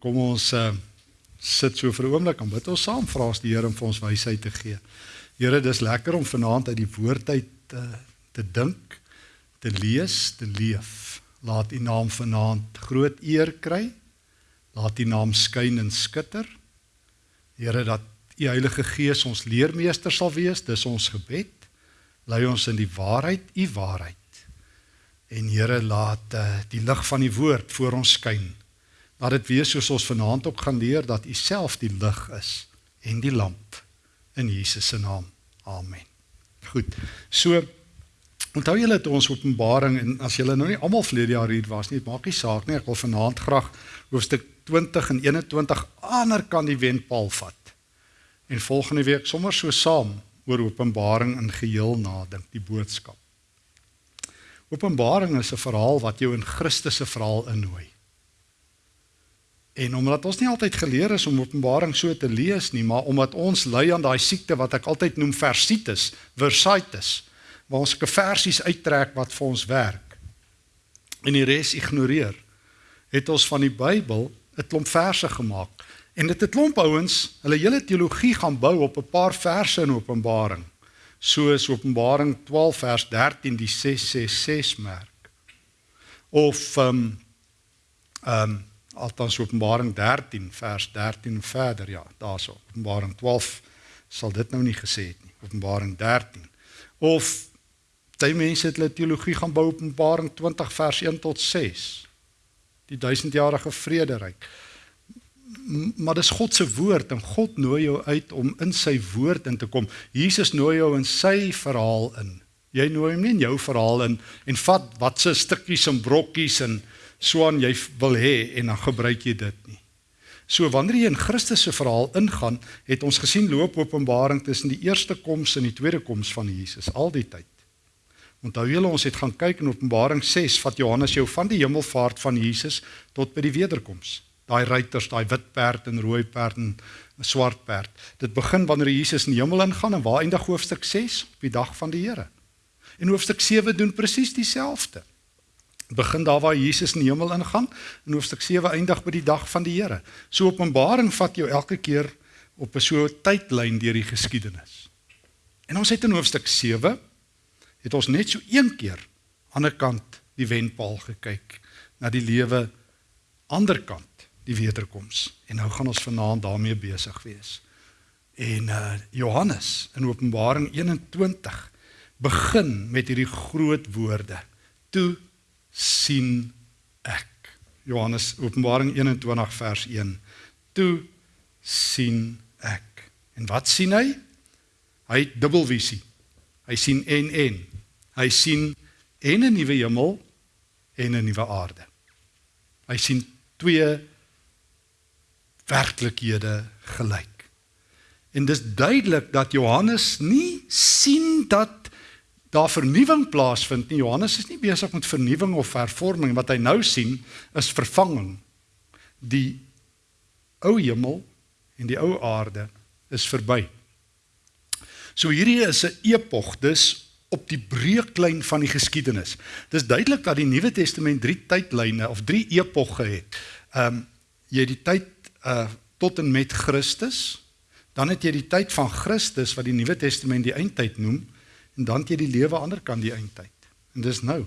Kom ons uh, sit so vir 'n oomblik en bid ons saam vra ons die Here om vir ons wysheid te gee. Here, dis lekker om vanaand uit die woord uit te uh, te dink, te lees, te leef. Laat U naam vanaand groot eer kry. Laat U naam skyn en skitter. Here, dat U Heilige Gees ons leermeester sal wees, dis ons gebed. Lei ons in die waarheid, U waarheid. En Here, laat uh, die lig van die woord voor ons skyn Laat dit wees soos ons vanaand ook gaan leer dat U self die lig is en die lamp in Jesus se naam. Amen. Goed. So onthou julle het ons Openbaring en as julle nou nie almal vlede jaar hier was nie, maak nie saak nie. Ek wil vanaand graag hoofstuk 20 en 21 ander kan die wenpaal vat. En volgende week sommer so saam oor Openbaring in geheel nadink, die boodskap. Openbaring is 'n verhaal wat jou in Christus se verhaal innooi. En omdat ons nie altyd geleer is om Openbaring so te lees nie, maar omdat ons ly aan daai siekte wat ek altyd noem versitis, versitis, waar ons 'n versies uittrek wat vir ons werk en die res ignoreer, het ons van die Bybel 'n klomp verse gemaak. En dit het klomp ouens, hulle hele teologie gaan bou op 'n paar verse in Openbaring. Soos Openbaring 12 vers 13 die 666 merk. Of ehm um, ehm um, althans Openbaring 13 vers 13 verder ja daarso. Openbaring 12 sal dit nou nie gesê het nie Openbaring 13 of baie mense het hulle teologie gaan bou Openbaring 20 vers 1 tot 6 die duisendjarige vrederyk. Maar dis God se woord en God nooi jou uit om in sy woord in te kom. Jesus nooi jou in sy verhaal in. Jy nooi hom nie in jou verhaal in en vat watse stukkies en brokkies en swaan jy wil hê en dan gebruik jy dit nie. So wanneer jy in Christus se verhaal ingaan, het ons gesien loop Openbaring tussen die eerste koms en die tweede koms van Jesus al die tyd. Onthou julle ons het gaan kyk in Openbaring 6 vat Johannes jou van die hemelvaart van Jesus tot by die wederkoms. Daai ruiters, daai wit perd en rooi perd en swart perd. Dit begin wanneer Jesus in die hemel ingaan en waar eindig hoofstuk 6 op die dag van die Here. En hoofstuk 7 doen presies dieselfde begin daar waar Jesus in die hemel ingaan en hoofstuk 7 eindig by die dag van die Here. So Openbaring vat jou elke keer op 'n so tydlyn deur die geskiedenis. En ons het in hoofstuk 7 het ons net so een keer aan die kant die wenpaal gekyk na die lewe ander kant die wederkoms. En nou gaan ons vanaand daarmee besig wees. En uh Johannes in Openbaring 21 begin met hierdie groot woorde. Toe sien ek. Johannes Openbaring 21 vers 1. Toe sien ek. En wat sien hy? Hy het dubbelvisie. Hy sien en en. Hy sien en 'n nuwe hemel en 'n nuwe aarde. Hy sien twee werklikhede gelyk. En dis duidelik dat Johannes nie sien dat daar vernuwing plaasvind nie. Johannes is nie besig met vernuwing of hervorming wat hy nou sien is vervanging. Die ou hemel en die ou aarde is verby. So hierdie is 'n epog, dis op die breuklyn van die geskiedenis. Dis duidelik dat die Nuwe Testament drie tydlyne of drie epogge het. Ehm um, jy het die tyd uh tot en met Christus, dan het jy die tyd van Christus wat die Nuwe Testament die eindtyd noem en dan jy die lewe ander kan die eindtyd. En dis nou.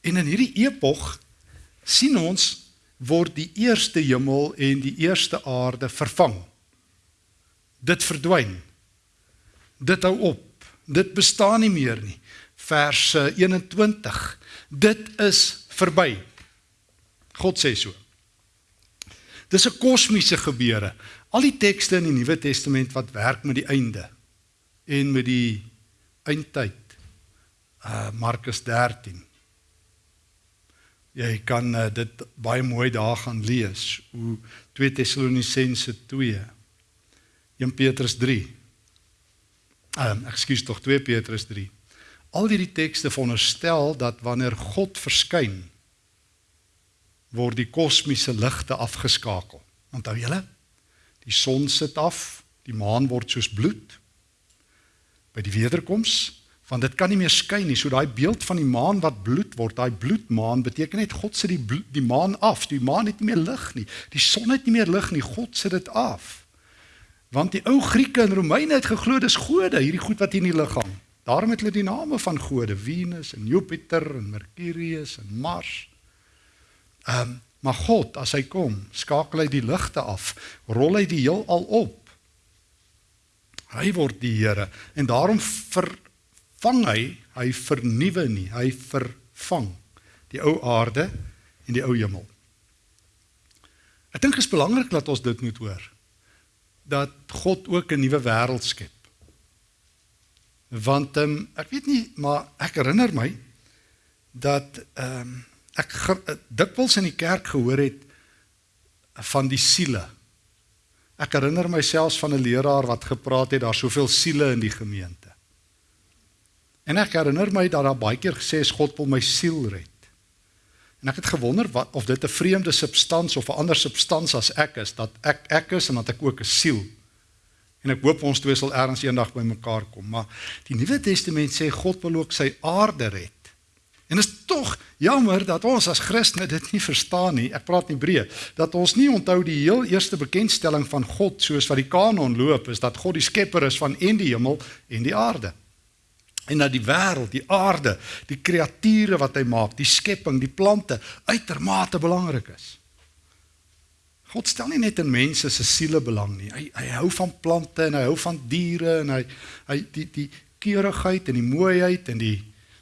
En in hierdie epog sien ons word die eerste hemel en die eerste aarde vervang. Dit verdwyn. Dit hou op. Dit bestaan nie meer nie. Vers 21. Dit is verby. God sê so. Dis 'n kosmiese gebeure. Al die tekste in die Nuwe Testament wat werk met die einde en met die eindtyd. Uh Markus 13. Jy kan uh, dit baie mooi daar gaan lees. Hoe 2 Tessalonisense 2. 1 Petrus 3. Ehm um, ekskuus tog 2 Petrus 3. Al hierdie tekste veronderstel dat wanneer God verskyn word die kosmiese ligte afgeskakel. Onthou julle? Die son sit af, die maan word soos bloed by die wederkoms Want dit kan nie meer skyn nie. So daai beeld van die maan wat bloed word, daai bloedmaan beteken net God sit die bloed, die maan af. Die maan het nie meer lig nie. Die son het nie meer lig nie. God sit dit af. Want die ou Grieke en Romeine het geglo dis gode, hierdie goed wat hier in die lug hang. Daarom het hulle die name van gode, Venus en Jupiter en Mercurius en Mars. Ehm, um, maar God, as hy kom, skakel hy die ligte af, rol hy die heelal op. Hy word die Here en daarom vervang hy, hy vernuwe nie, hy vervang die ou aarde en die ou hemel. Ek dink dit is belangrik dat ons dit moet hoor. Dat God ook 'n nuwe wêreld skep. Want ehm um, ek weet nie, maar ek herinner my dat ehm um, ek dikwels in die kerk gehoor het van die siele. Ek herinner myself van 'n leraar wat gepraat het daar soveel siele in die gemeente. En ek herinner my dat daar baie keer gesê is God wil my siel red. En ek het gewonder wat of dit 'n vreemde substans of 'n ander substans as ek is dat ek ek is en dat ek ook 'n siel En ek hoop ons twee sal ergens eendag by mekaar kom, maar die Nuwe Testament sê God wil ook sy aarde red. En is tog jammer dat ons as Christene dit nie verstaan nie. Ek praat in Hebreë dat ons nie onthou die heel eerste bekendstelling van God soos wat die kanon loop is dat God die skepper is van en die hemel en die aarde. En dat die wêreld, die aarde, die kreature wat hy maak, die skepping, die plante uitermate belangrik is. God stel nie net in mense se siele belang nie. Hy hy hou van plante en hy hou van diere en hy hy die die keurigheid en die mooiheid en die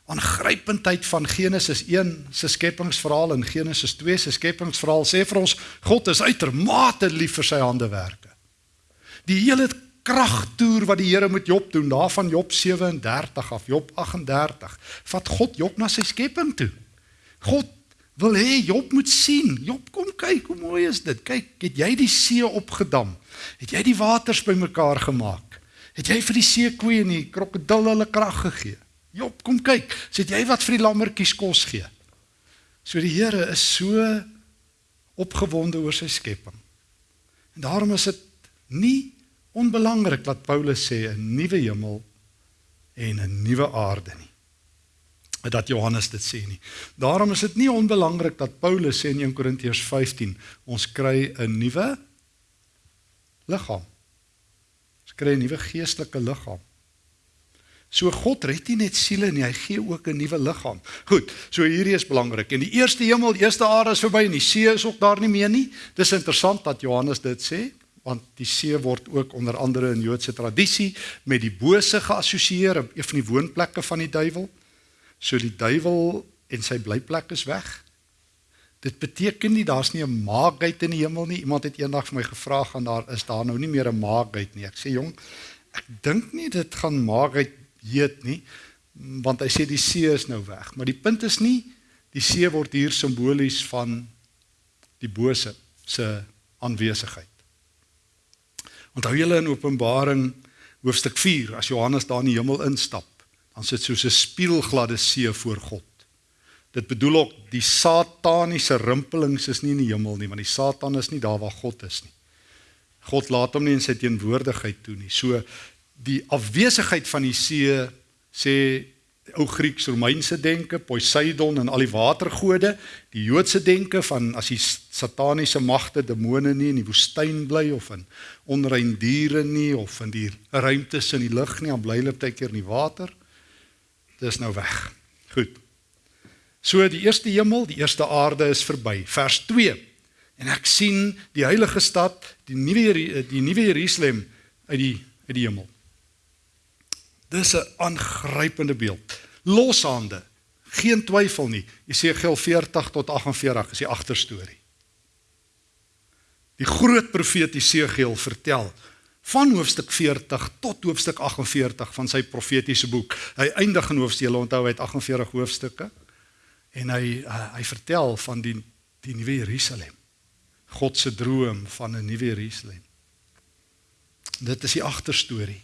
aangrypendheid van Genesis 1 se skepingsverhaal en Genesis 2 se skepingsverhaal sê vir ons God is uitermate lief vir sy handewerke. Die hele kragtoer wat die Here met Job doen, daarvan Job 37 af Job 38, vat God Job na sy skepping toe. God wil hê Job moet sien. Job, kom kyk, hoe mooi is dit. Kyk, het jy die see opgedam? Het jy die waters bymekaar gemaak? Het jy vir die seekoeie en die krokodille hulle krag gegee? Job, kom kyk. Sit jy wat vir die lammetjies kos gee? So die Here is so opgewonde oor sy skepping. En daarom is dit nie onbelangrik wat Paulus sê 'n nuwe hemel en 'n nuwe aarde nie dat Johannes dit sê nie. Daarom is dit nie onbelangrik dat Paulus sê in 1 Korintiërs 15 ons kry 'n nuwe liggaam. Ons kry 'n nuwe geestelike liggaam. So God red nie net siele nie, hy gee ook 'n nuwe liggaam. Goed, so hierdie is belangrik. En die eerste hemel, die eerste aarde is verby en die see is ook daar nie meer nie. Dis interessant dat Johannes dit sê want die see word ook onder andere in Joodse tradisie met die bose geassosieer, een van die woonplekke van die duiwel. So die duiwel en sy blyplek is weg. Dit beteken nie daar's nie 'n maagheid in die hemel nie. Iemand het eendag vir my gevra gaan daar is daar nou nie meer 'n maagheid nie. Ek sê jong, ek dink nie dit gaan maagheid heet nie, want hy sê die see is nou weg. Maar die punt is nie die see word hier simbolies van die bose se aanwesigheid. Onthou julle in Openbaring hoofstuk 4 as Johannes daar in die hemel instap dan sit soos 'n spieelgladde see voor God. Dit bedoel ook die sataniese rimpelings is nie in die hemel nie, want die Satan is nie daar waar God is nie. God laat hom nie in sy teenwoordigheid toe nie. So die afwesigheid van die see sê ou Grieks-Romeinse denke, Poseidon en al die watergode, die Joodse denke van as die sataniese magte demone nie in die woestyn bly of in onrein diere nie of in die ruimtes in die lug nie, dan bly hulle baie keer in die water. Dis nou weg. Goed. So die eerste hemel, die eerste aarde is verby. Vers 2. En ek sien die heilige stad, die nuwe die nuwe Jerusalem uit die uit die hemel. Dis 'n aangrypende beeld. Loshande. Geen twyfel nie. Jesegiel 40 tot 48 is die agterstorie. Die groot profeet Jesegiel vertel van hoofstuk 40 tot hoofstuk 48 van sy profetiese boek. Hy eindig in hoofstuk, jy onthou hy het 48 hoofstukke en hy uh, hy vertel van die die nuwe Jerusalem. God se droom van 'n nuwe Jerusalem. Dit is die agterstorie.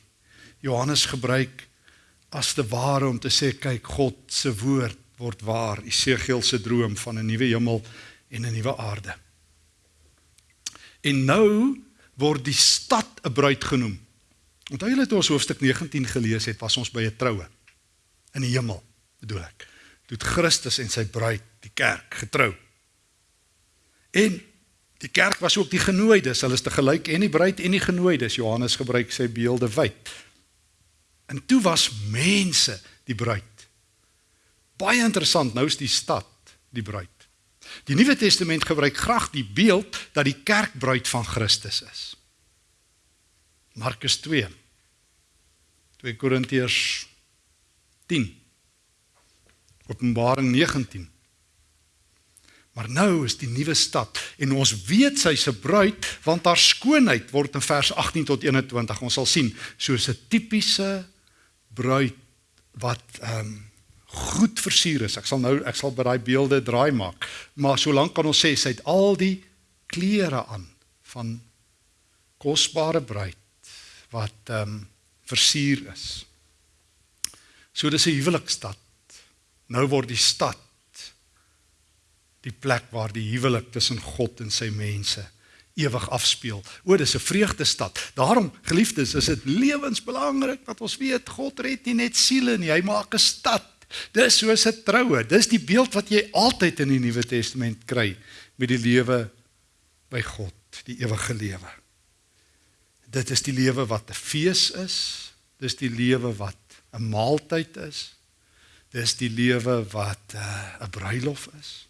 Johannes gebruik as te ware om te sê kyk God se woord word waar. Esegiel se droom van 'n nuwe hemel en 'n nuwe aarde. En nou word die stad 'n bruid genoem. Onthou julle toe ons hoofstuk 19 gelees het, was ons by 'n troue. in die hemel, bedoel ek. Toe Christus en sy bruid, die kerk, getrou. En die kerk was ook die genooides, hulle is te gelyk en die bruid en die genooides. Johannes gebruik sy beelde wyd. En toe was mense die bruid. Baie interessant, nou is die stad die bruid. Die Nuwe Testament gebruik graag die beeld dat die kerk bruid van Christus is. Markus 2 2 Korintiërs 10 Openbaring 19 Maar nou is die nuwe stad en ons weet sy se bruid want haar skoonheid word in vers 18 tot 21 ons sal sien soos 'n tipiese bruid wat ehm um, goed versier is. Ek sal nou ek sal by daai beelde draai maak. Maar solank kan ons sê sy het al die klere aan van kosbare bruid wat ehm um, versier is. So dis 'n huwelikstad. Nou word die stad die plek waar die huwelik tussen God en sy mense ewig afspeel. O, dis 'n vreugdestad. Daarom, geliefdes, is dit lewensbelangrik dat ons weet God red nie net siele nie, hy maak 'n stad. Dis soos 'n troue. Dis die beeld wat jy altyd in die Nuwe Testament kry met die lewe by God, die ewige lewe. Dit is die lewe wat 'n fees is. Dis die lewe wat 'n maaltyd is. Dis die lewe wat uh, 'n bruilof is.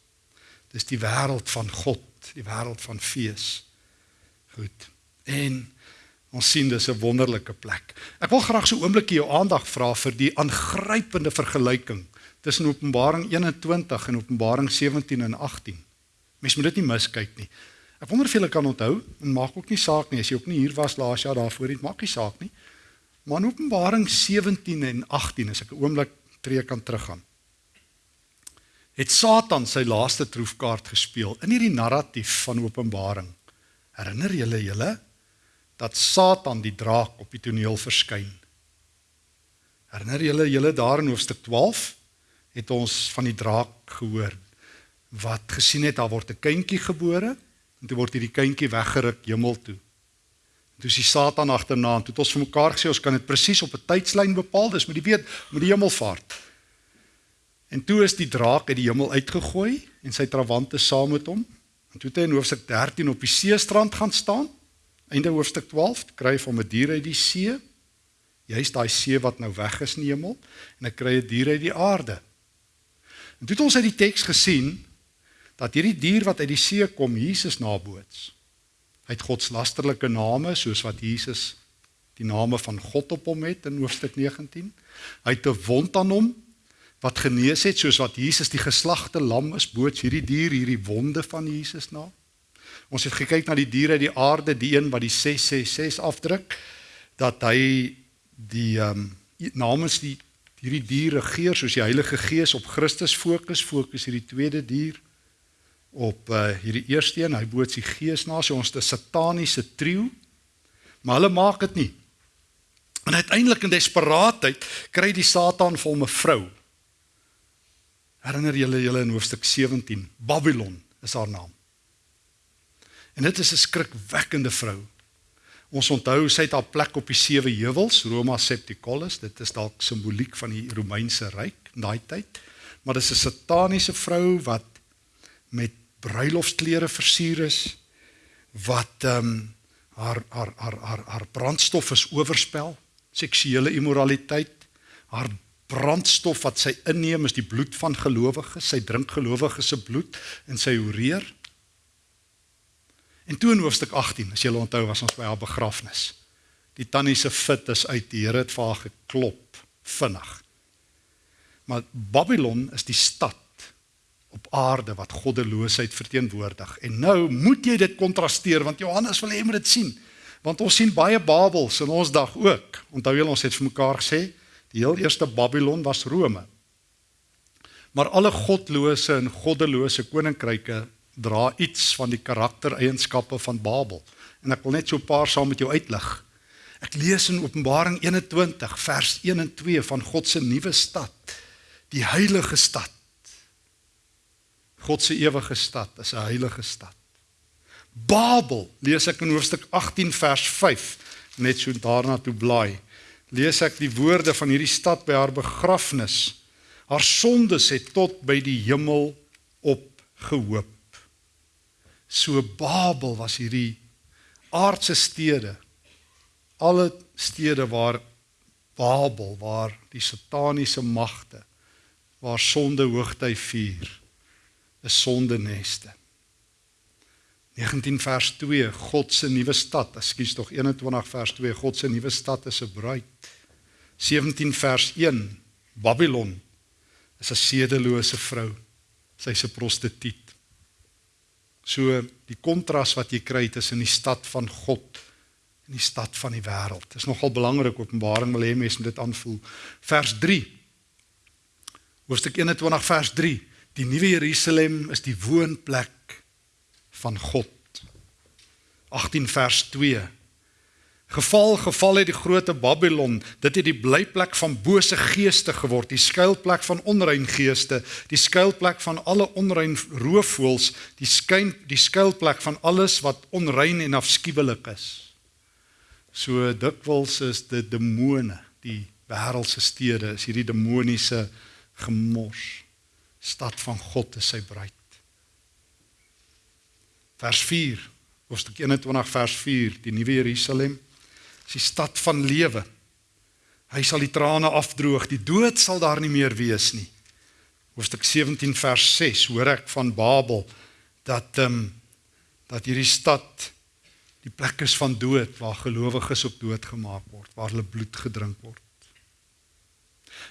Dis die wêreld van God, die wêreld van fees. Goed. En ons sien dis 'n wonderlike plek. Ek wil graag so 'n oombliekie jou aandag vra vir die aangrypende vergelyking tussen Openbaring 21 en Openbaring 17 en 18. Mens moet dit nie miskyk nie. Ek wonder of julle kan onthou en maak ook nie saak nie as jy ook nie hier was laas jaar daarvoor nie, maak nie saak nie. Maar in Openbaring 17 en 18 as ek 'n oomblik tree kan teruggaan het Satan sy laaste troefkaart gespeel in hierdie narratief van Openbaring. Herinner julle julle dat Satan die draak op die toneel verskyn? Herinner julle julle daar in hoofstuk 12 het ons van die draak gehoor wat gesien het daar word 'n kindjie gebore en toe word hierdie kindjie weggeruk hemel toe. En toe sien Satan agterna en toe het ons vir mekaar gesê ons kan dit presies op 'n tydslyn bepaal, dis met die weet met die hemelvaart. En toe is die draak uit die hemel uitgegooi en sy trawante saam met hom. En toe het hy in hoofstuk 13 op die seestrand gaan staan. Einde hoofstuk 12 kry hy van 'n dier uit die see. Jy's daai see wat nou weg is in die hemel en hy kry 'n dier uit die aarde. En toe het ons uit die teks gesien dat hierdie dier wat uit die see kom Jesus naboots. Hy het godslasterlike name soos wat Jesus die name van God op hom het in hoofstuk 19. Hy het 'n wond aan hom wat genees het soos wat Jesus die geslagte lam is boots hierdie dier hierdie wonde van Jesus na. Ons het gekyk na die diere uit die aarde, die een wat die 666 afdruk dat hy die ehm um, namens die hierdie dier regeer soos die Heilige Gees op Christus fokus, fokus hierdie tweede dier op uh, hierdie eerste een, hy boots die gees na, so ons 'n sataniese trio. Maar hulle maak dit nie. En uiteindelik in desperaatheid kry die Satan vir hom 'n vrou Herinner julle julle in hoofstuk 17, Babylon is haar naam. En dit is 'n skrikwekkende vrou. Ons onthou sy het haar plek op die sewe heuwels, Roma Septicolus, dit is dalk simboliek van die Romeinse ryk in daai tyd. Maar dis 'n sataniese vrou wat met bruilofsklere versier is wat ehm um, haar haar haar haar haar brandstof is oorspel, seksuele immoraliteit, haar brandstof wat sy inneem is die bloed van gelowiges. Sy drink gelowiges se bloed en sy horeer. En toe in hoofstuk 18, as jy onthou, was ons by haar begrafnis. Die tannie se fit is uit, die Here het vir haar geklop vinnig. Maar Babylon is die stad op aarde wat goddeloosheid verteenwoordig. En nou moet jy dit kontrasteer want Johannes wil hê jy moet dit sien. Want ons sien baie Babels in ons dag ook. Onthou julle ons het vir mekaar gesê, Die heel eerste Babylon was Rome. Maar alle godlose en goddelose koninkryke dra iets van die karaktereienskappe van Babel. En ek wil net so 'n paar saam met jou uitlig. Ek lees in Openbaring 21 vers 1 en 2 van God se nuwe stad, die heilige stad. God se ewige stad is 'n heilige stad. Babel lees ek in hoofstuk 18 vers 5 net so daarna toe blaai lees ek die woorde van hierdie stad by haar begrafnis. Haar sondes het tot by die hemel opgehoop. So Babel was hierdie aardse stede. Alle stede waar Babel, waar die sataniese magte, waar sonde hoogtyd vier, is sondeneste. 19 vers 2 God se nuwe stad, ekskuus tog 21 vers 2 God se nuwe stad is 'n bruid. 17 vers 1 Babylon is 'n sedelose vrou. Sy's 'n prostituut. So die kontras wat jy kry tussen die stad van God en die stad van die wêreld. Dit is nogal belangrik Openbaring wil hê mense moet dit aanvoel. Vers 3. Hoofstuk 21 vers 3. Die nuwe Jerusalem is die woonplek van God. 18 vers 2. Geval geval het die groot Babylon, dit het die blyplek van bose geeste geword, die skuilplek van onrein geeste, die skuilplek van alle onrein roofvoëls, die skyn die skuilplek van alles wat onrein en afskuwelik is. So dikwels is dit demone, die wêreldse stede, is hierdie demoniese gemors. Stad van God is sy bruid. Vers 4, hoofstuk 21 vers 4, die nuwe Jerusalem, is die stad van lewe. Hy sal die trane afdroog, die dood sal daar nie meer wees nie. Hoofstuk 17 vers 6 hoor ek van Babel dat ehm um, dat hierdie stad die plek is van dood waar gelowiges op dood gemaak word, waar hulle bloed gedrink word.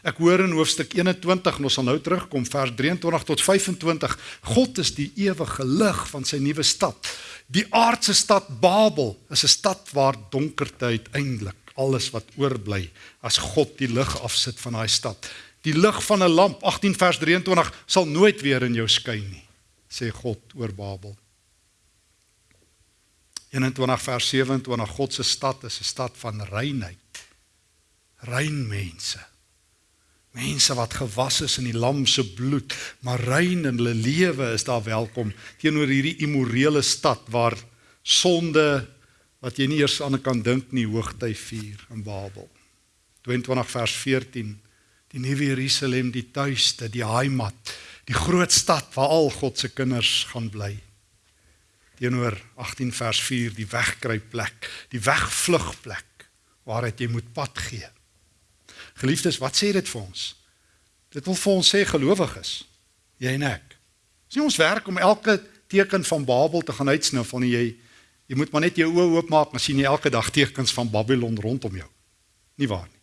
Ek hoor in hoofstuk 21 en ons sal nou terugkom vers 23 tot 25. God is die ewige lig van sy nuwe stad. Die aardse stad Babel is 'n stad waar donkerte uiteindelik alles wat oorbly as God die lig afsit van daai stad. Die lig van 'n lamp 18 vers 23 sal nooit weer in jou skyn nie, sê God oor Babel. 21 vers 27 God se stad is 'n stad van reinheid. Rein mense. Mense wat gewas is in die lam se bloed, maar rein in hulle lewe is daar welkom teenoor hierdie immorele stad waar sonde wat jy nie eers aan kan dink nie hoogtyd vier in Babel. 22 vers 14 Die nuwe Jerusalem, die tuiste, die heimat, die groot stad waar al God se kinders gaan bly. Teenoor 18 vers 4 die wegkruipplek, die wegvlugplek waaruit jy moet pad gee. Geliefdes, wat sê dit vir ons? Dit wil vir ons sê gelowiges, jy en ek. Dis nie ons werk om elke teken van Babel te gaan uitsniffel nie. Jy jy moet maar net jou oë oopmaak en sien jy elke dag tekens van Babylon rondom jou. Nie waar nie.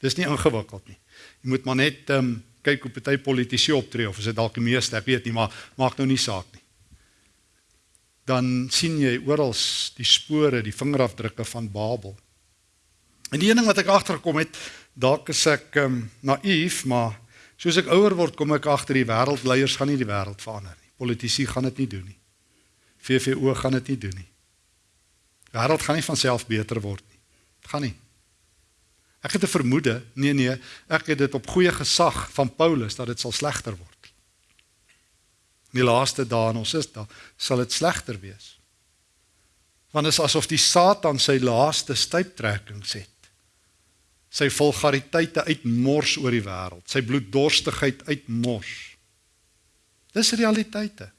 Dis nie ingewikkeld nie. Jy moet maar net ehm um, kyk hoe party politici optree of is dit dalk die meeste, ek weet nie, maar maak nou nie saak nie. Dan sien jy oral die spore, die vingerafdrukke van Babel. En die een ding wat ek agtergekom het, dalk is ek um, naïef, maar soos ek ouer word, kom ek agter die wêreldleiers gaan nie die wêreld verander nie. Politici gaan dit nie doen nie. VVO gaan dit nie doen nie. Die wêreld gaan nie van self beter word nie. Dit gaan nie. Ek het 'n vermoede, nee nee, ek het dit op goeie gesag van Paulus dat dit sal slegter word. In die laaste dae en ons is daar, sal dit slegter wees. Want dit is asof die Satan sy laaste stuiptrekkings het sy vulgariteite uitmors oor die wêreld, sy bloeddorstigheid uitmors. Dis realiteite.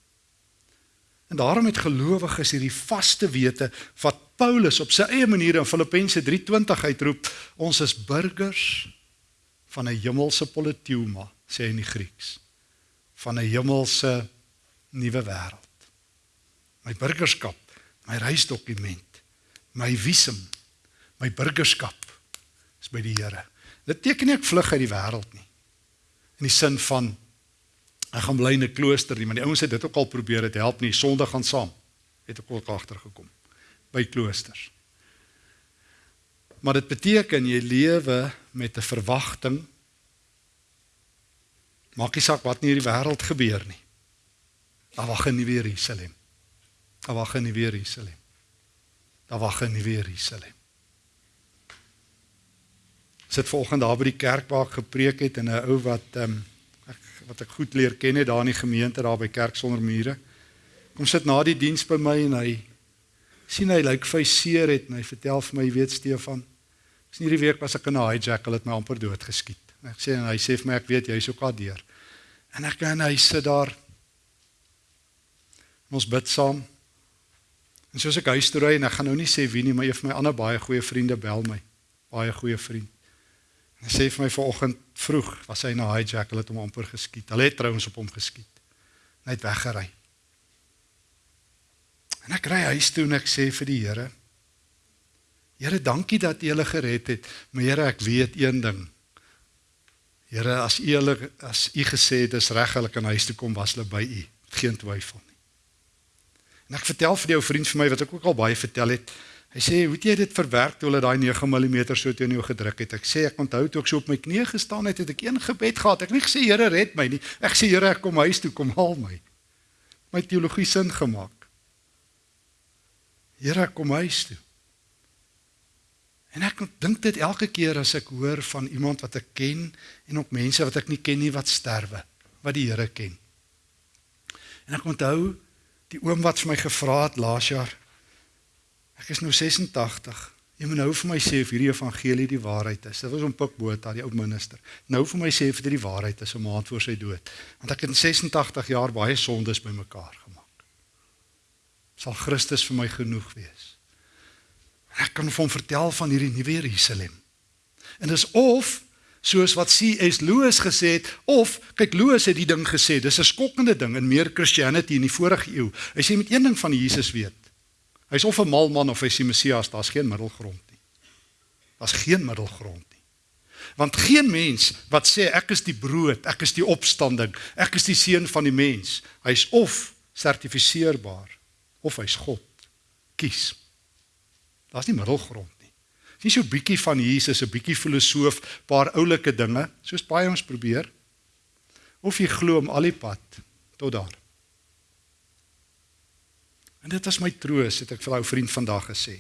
En daarom het gelowiges hierdie vaste wete wat Paulus op sy eie manier in Filippense 3:20 uitroep, ons is burgers van 'n hemelse politeuma, sê hy in die Grieks, van 'n hemelse nuwe wêreld. My burgerskap, my reisdokument, my visum, my burgerskap is by die Here. Dit beteken nie ek vlug uit die wêreld nie. In die sin van ek gaan bly in 'n klooster nie, maar die ouens het dit ook al probeer, dit help nie. Sonde gaan saam. Het ek ook agtergekom by kloosters. Maar dit beteken jy lewe met 'n verwagting. Maak nie saak wat in hierdie wêreld gebeur nie. Daar wag 'n nuwe Jerusalem. Daar wag 'n nuwe Jerusalem. Daar wag 'n nuwe Jerusalem sit volgende daar by die kerk waar ek gepreek het en 'n ou wat ehm um, ek wat ek goed leer ken het daar in die gemeente daar by kerk sonder mure. Kom sit na die diens by my en hy sien hy lyk like, vir seer het en hy vertel vir my, jy weet Stefan, Dis nie die week was ek in 'n hijackal het my amper dood geskiet. En ek sê en hy sê vir my ek weet jy's ook al deur. En ek gaan hy sit daar. Ons bid saam. En soos ek huis toe ry en ek gaan nou nie sê wie nie, maar een van my ander baie goeie vriende bel my. Baie goeie vriend. En hy sê vir my vanoggend vroeg was hy in 'n hijackal het hom amper geskiet. Hulle het trouens op hom geskiet. Hy het weggery. En ek ry huis toe en ek sê vir die Here: Here, dankie dat U hulle gered het. Maar Here, ek weet een ding. Here, as U hulle as U gesê het dis reg hulle kan huis toe kom, was hulle by U. Geen twyfel nie. En ek vertel vir die ou vriend vir my wat ek ook al baie vertel het. Hy sê, "Hoe het jy dit verwerk toe hulle daai 9 mm so teen jou gedruk het?" Ek sê, "Ek onthou toe ek so op my knieë gestaan het, het ek een gebed gehad. Ek het nie gesê, Here, red my nie. Ek sê, Here, ek kom huis toe, kom haal my." My teologie sin gemaak. Here, kom huis toe. En ek dink dit elke keer as ek hoor van iemand wat ek ken en ook mense wat ek nie ken nie wat sterwe, wat die Here ken. En ek onthou die oom wat vir my gevra het laas jaar. Ek is nou 86. Jy moet nou vir my sê of hierdie evangelie die waarheid is. Dit was om Pikbota, die ou minister. Nou vir my sê of dit die waarheid is 'n maand voor sy dood. Want ek het in 86 jaar baie sondes bymekaar gemaak. Sal Christus vir my genoeg wees? Ek kan vir hom vertel van hierdie nuwe Jerusalem. En dis of soos wat C.S. Lewis gesê het of kyk Lewis het die ding gesê, dis 'n skokkende ding in meer Christianity in die vorige eeu. Hy sê met een ding van Jesus weet. Hy's of 'n mal man of hy's die Messias, daar's geen middelgrond nie. Daar's geen middelgrond nie. Want geen mens wat sê ek is die brood, ek is die opstanding, ek is die seun van die mens, hy's of sertifiseerbaar of hy's God. Kies. Daar's nie middelgrond nie. Dis nie so bietjie van Jesus, 'n bietjie filosoof, paar oulike dinge, soos baie ons probeer. Of jy glo om al die pad tot daar. En dit was my troos, het ek vir ou vriend vandag gesê.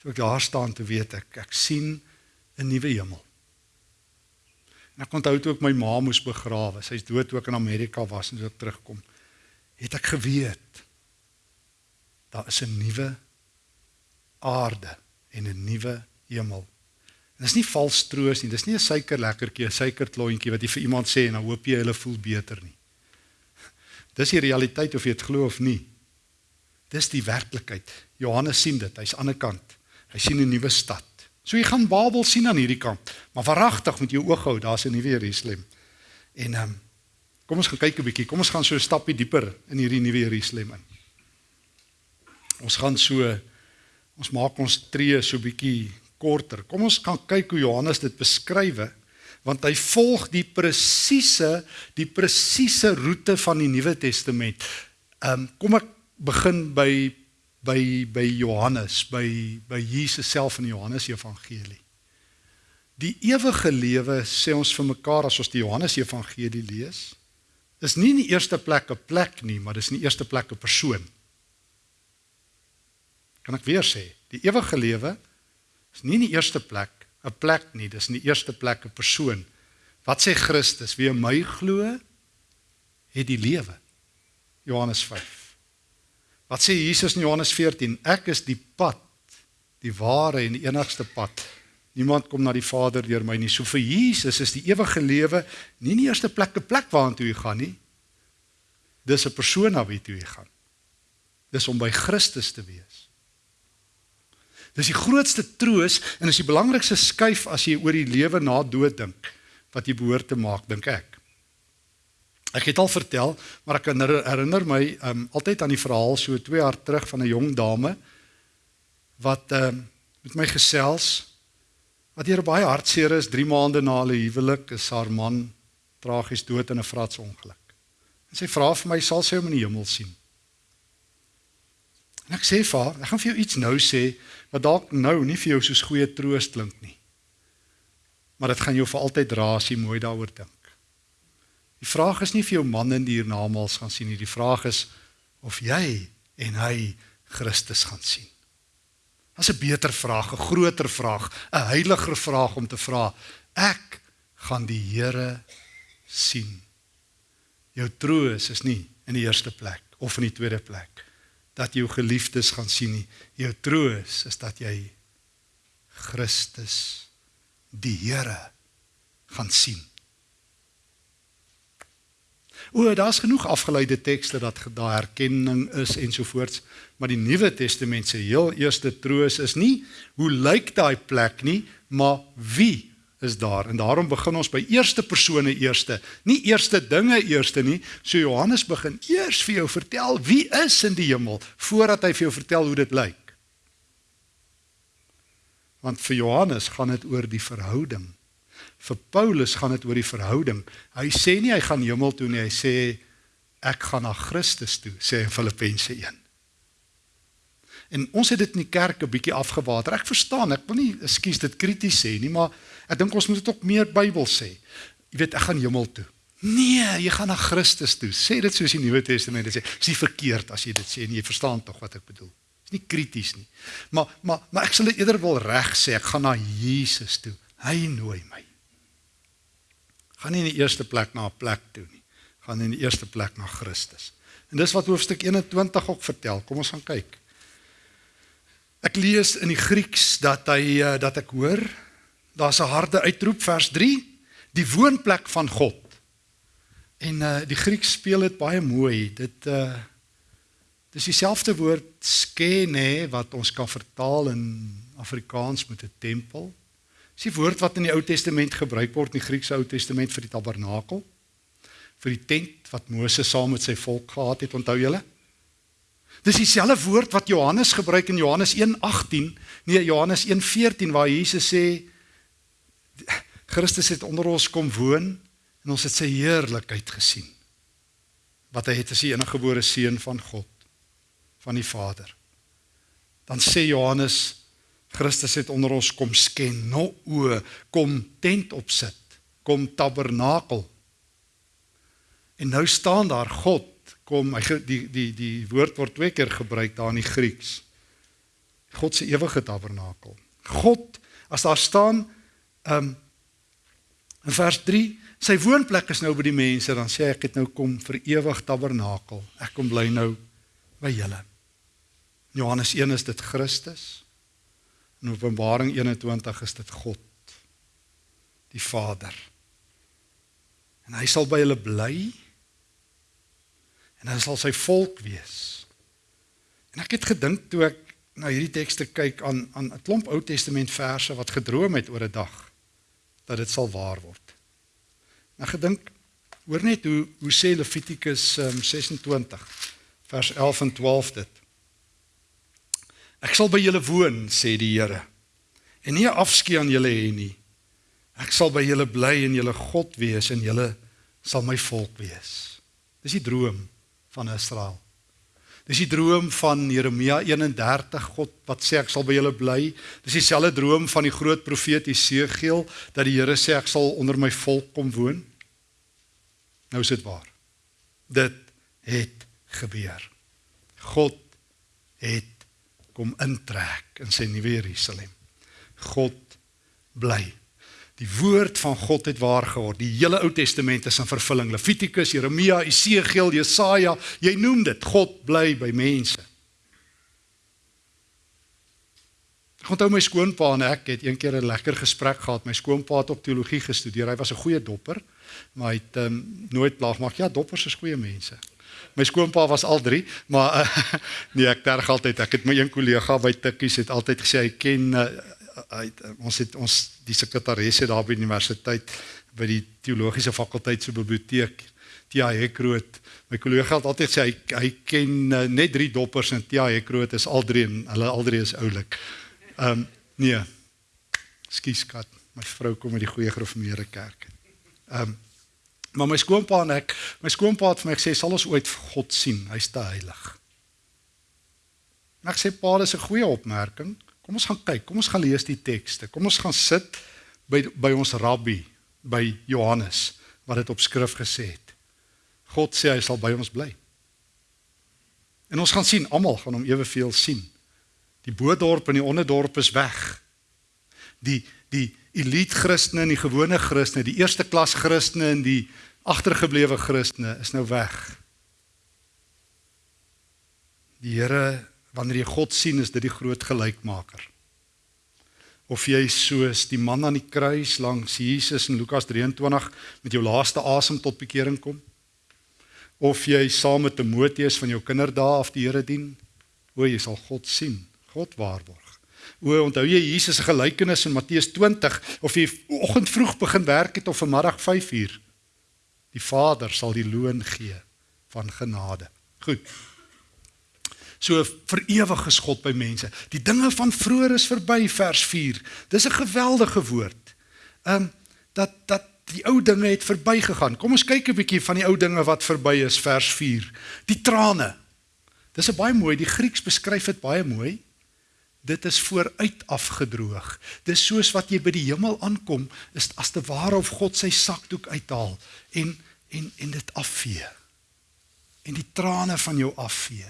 Toe ek daar staan te weet ek ek sien 'n nuwe hemel. En ek onthou toe ek my ma moes begrawe, sy's dood toe ek in Amerika was en toe ek terugkom, het ek geweet daar is 'n nuwe aarde en 'n nuwe hemel. En dis nie vals troos nie, dis nie 'n suikerlekkertjie, 'n suikerklontjie wat jy vir iemand sê en dan hoop jy hulle voel beter nie. Dis die realiteit of jy dit glo of nie. Dis die werklikheid. Johannes sien dit, hy's aan die ander kant. Hy sien 'n nuwe stad. So jy gaan Babel sien aan hierdie kant, maar verragtig met jou oog hou, daar's 'n nuwe Jerusalem. En ehm um, kom ons gaan kyk 'n bietjie. Kom ons gaan so 'n stappie dieper in hierdie nuwe Jerusalem in. Ons gaan so Ons maak ons tree so bietjie korter. Kom ons kan kyk hoe Johannes dit beskrywe want hy volg die presiese die presiese roete van die Nuwe Testament. Ehm um, kom ek begin by by by Johannes, by by Jesus self in Johannes Evangelie. Die ewige lewe sê ons vir mekaar as ons die Johannes Evangelie lees, is nie in die eerste plek 'n plek nie, maar dis in die eerste plek 'n persoon. Kan ek weer sê, die ewige lewe is nie in die eerste plek 'n plek nie, dis in die eerste plek 'n persoon. Wat sê Christus? Wie in my glo, het die lewe. Johannes 5. Wat sê Jesus in Johannes 14? Ek is die pad, die ware en die enigste pad. Niemand kom na die Vader deur my nie. So vir Jesus is die ewige lewe nie die eerste plek 'n plek waartoe jy gaan nie. Dis 'n persoon na wie toe jy gaan. Dis om by Christus te wees. Dis die grootste troos en is die belangrikste skuif as jy oor die lewe na dood dink wat jy behoort te maak, dink ek. Ek het al vertel, maar ek herinner my um altyd aan die verhaal so 2 jaar terug van 'n jong dame wat um met my gesels wat hier baie hartseer is 3 maande na hulle huwelik is haar man tragies dood in 'n vratsongeluk. En sy vra vir my sal sy hom in die hemel sien. En ek sê vir haar, ek gaan vir jou iets nou sê wat dalk nou nie vir jou soos goeie troost klink nie. Maar dit gaan jou vir altyd dra as jy mooi daaroor dink. Die vraag is nie vir jou man in die hiernamaals gaan sien nie. Die vraag is of jy en hy Christus gaan sien. Dit is 'n beter vraag, 'n groter vraag, 'n heiliger vraag om te vra. Ek gaan die Here sien. Jou troos is nie in die eerste plek of in die tweede plek dat jou geliefdes gaan sien nie. Jou troos is dat jy Christus die Here gaan sien. O, daar's genoeg afgeleide tekste dat daar herkenning is ensovoorts, maar die Nuwe Testament se heel eerste troos is nie hoe lyk daai plek nie, maar wie is daar. En daarom begin ons by eerste persone eerste, nie eerste dinge eerste nie. So Johannes begin eers vir jou vertel wie is in die hemel voordat hy vir jou vertel hoe dit lyk. Want vir Johannes gaan dit oor die verhouding. Vir Paulus gaan dit oor die verhouding. Hy sê nie hy gaan hemel toe nie, hy sê ek gaan na Christus toe, sê in Filippense 1. En ons het dit in die kerk 'n bietjie afgewater. Ek verstaan, ek wil nie ekskuus dit krities sê nie, maar ek dink ons moet dit ook meer Bybel sê. Jy weet, ek gaan hemel toe. Nee, jy gaan na Christus toe. Sê dit soos die Nuwe Testament sê. Dis nie verkeerd as jy dit sê nie. Jy verstaan tog wat ek bedoel. Dis nie krities nie. Maar maar maar ek sal dit eerder wil reg sê. Ek gaan na Jesus toe. Hy nooi my. Gaan nie in die eerste plek na 'n plek toe nie. Gaan in die eerste plek na Christus. En dis wat hoofstuk 21 ook vertel. Kom ons gaan kyk. Ek lees in die Grieks dat hy eh, dat ek hoor daar's 'n harde uitroep vers 3 die woonplek van God. En uh die Grieks speel dit baie mooi. Dit uh dis dieselfde woord skene wat ons kan vertaal in Afrikaans met 'n tempel. Dis die woord wat in die Ou Testament gebruik word in die Griekse Ou Testament vir die tabernakel, vir die tent wat Moses saam met sy volk gehad het, onthou julle? Dis dieselfde woord wat Johannes gebruik in Johannes 1:18, nee Johannes 1:14 waar Jesus sê Christus het onder ons kom woon en ons het sy heerlikheid gesien. Wat hy het as die eniggebore seun van God, van die Vader. Dan sê Johannes Christus het onder ons kom sken, no o, kom tent opsit, kom tabernakel. En nou staan daar God kom hy die die die woord word twee keer gebruik daar in die Grieks. God se ewige tabernakel. God as daar staan um in vers 3 sy woonplek is nou by die mense dan sê ek het nou kom vir ewig tabernakel. Ek kom bly nou by julle. Johannes 1 is dit Christus. In Openbaring 21 is dit God die Vader. En hy sal by hulle bly en hy sal sy volk wees. En ek het gedink toe ek na hierdie tekste kyk aan aan 'n klomp Ou Testament verse wat gedroom het oor 'n dag dat dit sal waar word. Nou gedink hoor net hoe hoe sê Levitikus um, 26 vers 11 en 12 dit. Ek sal by julle woon, sê die Here. En nie afskeid aan julle hê nie. Ek sal by julle bly en julle God wees en julle sal my volk wees. Dis die droom van Israel. Dis die droom van Jeremia 31 God wat sê ek sal by julle bly. Dis dieselfde droom van die groot profeet Jesegiel dat die Here sê ek sal onder my volk kom woon. Nou is dit waar. Dit het gebeur. God het kom intrek in sy nuwe Jerusalem. God bly Die woord van God het waar geword. Die hele Ou Testament is in vervulling. Levitikus, Jeremia, Esegiel, Jesaja, jy noem dit. God bly by mense. Ek onthou my skoonpa en ek het eendag 'n lekker gesprek gehad. My skoonpa het op teologie gestudeer. Hy was 'n goeie dopper, maar hy het um, nooit plaag maak. Ja, doppers is goeie mense. My skoonpa was al 3, maar uh, nee, ek terg altyd. Ek het my een kollega by Tikkies het altyd gesê hy ken uh, hy ons het ons die sekretaresse daar by die universiteit by die teologiese fakulteit se biblioteek Tia Hekroot my kollega het altyd sê hy hy ken uh, net drie doppers en Tia Hekroot is al drie en hulle al drie is oulik. Ehm um, nee. Skus kat, my vrou kom uit die goeie gereformeerde kerk. Ehm um, maar my skoonpa en ek, my skoonpa het vir my gesê sal ons ooit God sien, hy's te heilig. Ek sê pa, dis 'n goeie opmerking. Kom ons gaan kyk, kom ons gaan lees die tekste. Kom ons gaan sit by by ons rabbi, by Johannes wat dit op skrif gesê het. God sê hy sal by ons bly. En ons gaan sien, almal gaan hom eweveel sien. Die bodorp en die onderdorp is weg. Die die elite Christene en die gewone Christene, die eerste klas Christene en die agtergeblewe Christene is nou weg. Die Here wanneer jy God sien, is dit die groot gelykmaker. of jy soos die man aan die kruis langs Jesus in Lukas 23 met jou laaste asem tot bekering kom of jy saam met Timoteus van jou kinderdae af die Here dien o jy sal God sien God waarborg o onthou jy Jesus se gelykenis in Matteus 20 of jy oggend vroeg begin werk het of vanmiddag 5 uur die Vader sal die loon gee van genade goed So vir ewig is God by mense. Die dinge van vroeër is verby vers 4. Dis 'n geweldige woord. Ehm um, dat dat die ou dinge het verbygegaan. Kom ons kyk 'n bietjie van die ou dinge wat verby is vers 4. Die trane. Dis 'n baie mooi, die Grieks beskryf dit baie mooi. Dit is vooruit afgedroog. Dis soos wat jy by die hemel aankom, is as te ware of God sy sakdoek uithaal en en en dit afvee. En die trane van jou afvee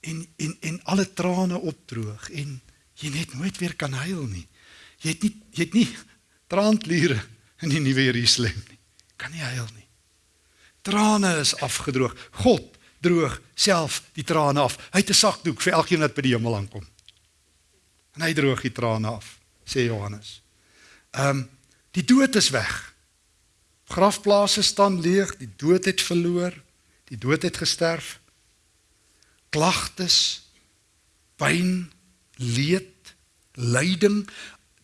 en en en alle trane opdroog en jy net nooit weer kan huil nie. Jy het nie jy het nie traantliere in die nuwe Jerusalem nie. Kan nie huil nie. Trane is afgedroog. God droog self die trane af. Hy het 'n sakdoek vir elkeen wat by die hemel aankom. En hy droog die trane af, sê Johannes. Ehm um, die dood is weg. Grafplase staan leeg, die dood het verloor, die dood het gesterf klagtes, pyn, leed, lyding,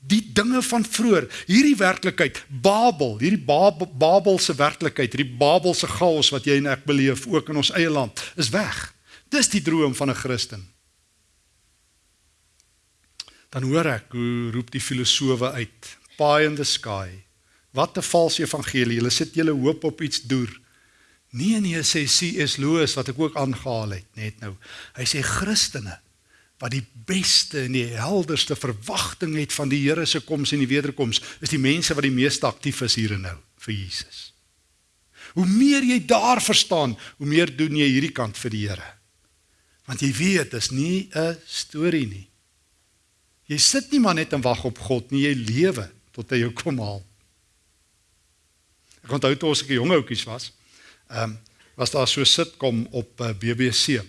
die dinge van vroeër, hierdie werklikheid, Babel, hierdie Babel, Babelse werklikheid, hierdie Babelse chaos wat jy en ek beleef ook in ons eie land, is weg. Dis die droom van 'n Christen. Dan hoor ek hoe roep die filosowe uit, pie in the sky. Wat 'n valse evangelie. Hulle sit julle hoop op iets deur. Nee nee sê C.S. Lewis wat ek ook aangehaal het net nou. Hy sê Christene wat die beste en die helderste verwagting het van die Here se koms en die wederkoms is die mense wat die meeste aktief is hier en nou vir Jesus. Hoe meer jy daar verstaan, hoe meer doen jy hierdie kant vir die Here. Want jy weet, dit is nie 'n storie nie. Jy sit nie maar net en wag op God nie, jy lewe tot hy jou kom haal. Ek onthou toe ons 'n jong ouetjie was, ehm um, was daar so sitkom op uh, eh, BBC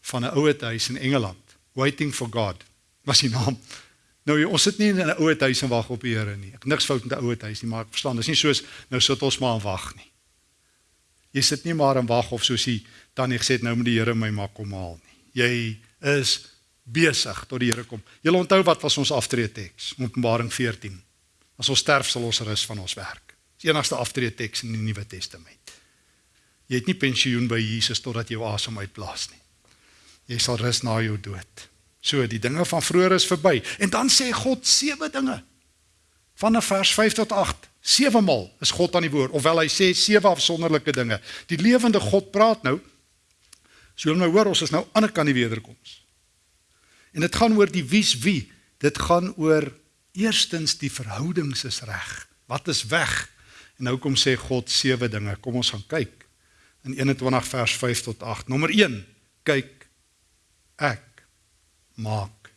van 'n ouer huis in Engeland, Waiting for God. Was die naam. Nou ons sit nie in 'n ouer huis en wag op die Here nie. Ek niks fout met 'n ouer huis nie, maar ek verstaan, dis nie soos nou sit ons maar en wag nie. Jy sit nie maar en wag of soos hy tannie gesê het nou moet die Here my maar kom haal nie. Jy is besig tot die Here kom. Jy onthou wat was ons aftrede teks? Openbaring 14. As ons sterf sal ons rus van ons werk. Dis enigste aftrede teks in die Nuwe Testament. Jy het nie pensioen by Jesus totdat jy asem uitblaas nie. Jy sal rus na jou dood. So die dinge van vroeër is verby. En dan sê God sewe dinge. Van vers 5 tot 8. Sewe maal is God aan die woord, ofwel hy sê sewe afsonderlike dinge. Die lewende God praat nou. So jy nou hoor ons is nou aan die kant die wederkoms. En dit gaan oor die wie's wie. Dit gaan oor eerstens die verhoudings is reg. Wat is weg? En nou kom sê God sewe dinge. Kom ons gaan kyk in 21 vers 5 tot 8. Nommer 1. Kyk ek maak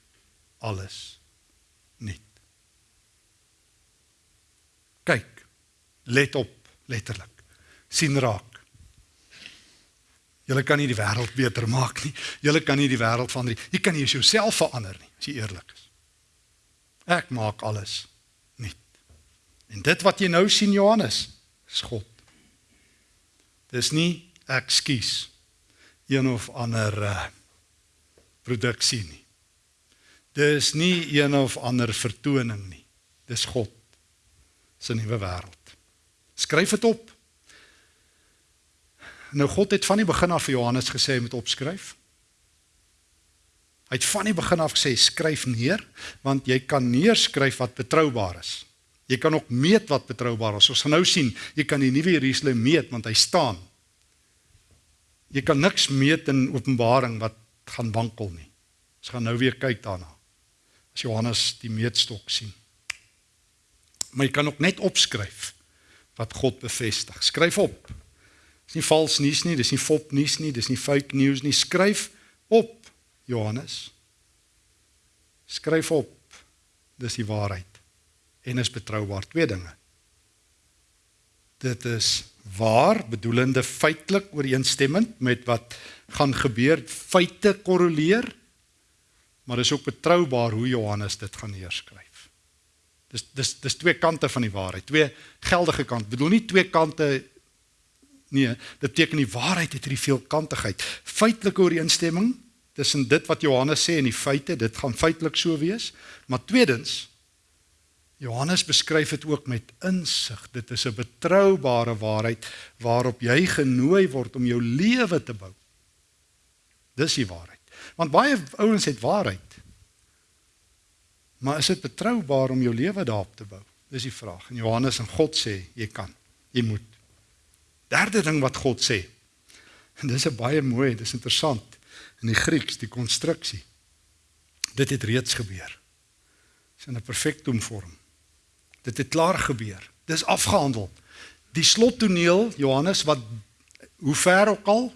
alles nuut. Kyk. Let op, letterlik. sien raak. Julle kan nie die wêreld beter maak nie. Julle kan nie die wêreld verander nie. Jy kan nie jouself verander nie, as jy eerlik is. Ek maak alles nuut. En dit wat jy nou sien Johannes, is God. Dis nie ekskuus een of ander uh, produksie nie. Dis nie een of ander vertoning nie. Dis God se nuwe wêreld. Skryf dit op. Nou God het van die begin af vir Johannes gesê hy moet opskryf. Hy het van die begin af gesê skryf neer want jy kan neerskryf wat betroubaar is. Jy kan ook meet wat betroubaar is. Ons gaan nou sien, jy kan die nuwe Jerusalem meet want hy staan. Jy kan niks meet in Openbaring wat gaan wankel nie. Ons gaan nou weer kyk daarna. As Johannes die meetstok sien. Maar jy kan ook net opskryf wat God bevestig. Skryf op. Dis nie vals nuus nie, dis nie fop nuus nie, dis nie fake news nie. Skryf op, Johannes. Skryf op. Dis die waarheid en is betroubaar twee dinge. Dit is waar bedoelende feitelik ooreenstemmend met wat gaan gebeur, feite korreleer maar dis ook betroubaar hoe Johannes dit gaan neerskryf. Dis dis dis twee kante van die waarheid, twee geldige kante. Ek bedoel nie twee kante nee, dit beteken die waarheid het hierdie veelkantigheid. Feitelike ooreenstemming tussen dit wat Johannes sê en die feite, dit gaan feitelik so wees, maar tweedens Johannes beskryf dit ook met insig. Dit is 'n betroubare waarheid waarop jy genooi word om jou lewe te bou. Dis die waarheid. Want baie ouens het waarheid. Maar is dit betroubaar om jou lewe daarop te bou? Dis die vraag. En Johannes en God sê jy kan. Jy moet. Derde ding wat God sê. En dis 'n baie mooi, dis interessant in die Grieks, die konstruksie. Dit het reeds gebeur. Dis in 'n perfektum vorm. Dit het klaar gebeur. Dis afgehandel. Die slottoneel Johannes wat hoe ver ook al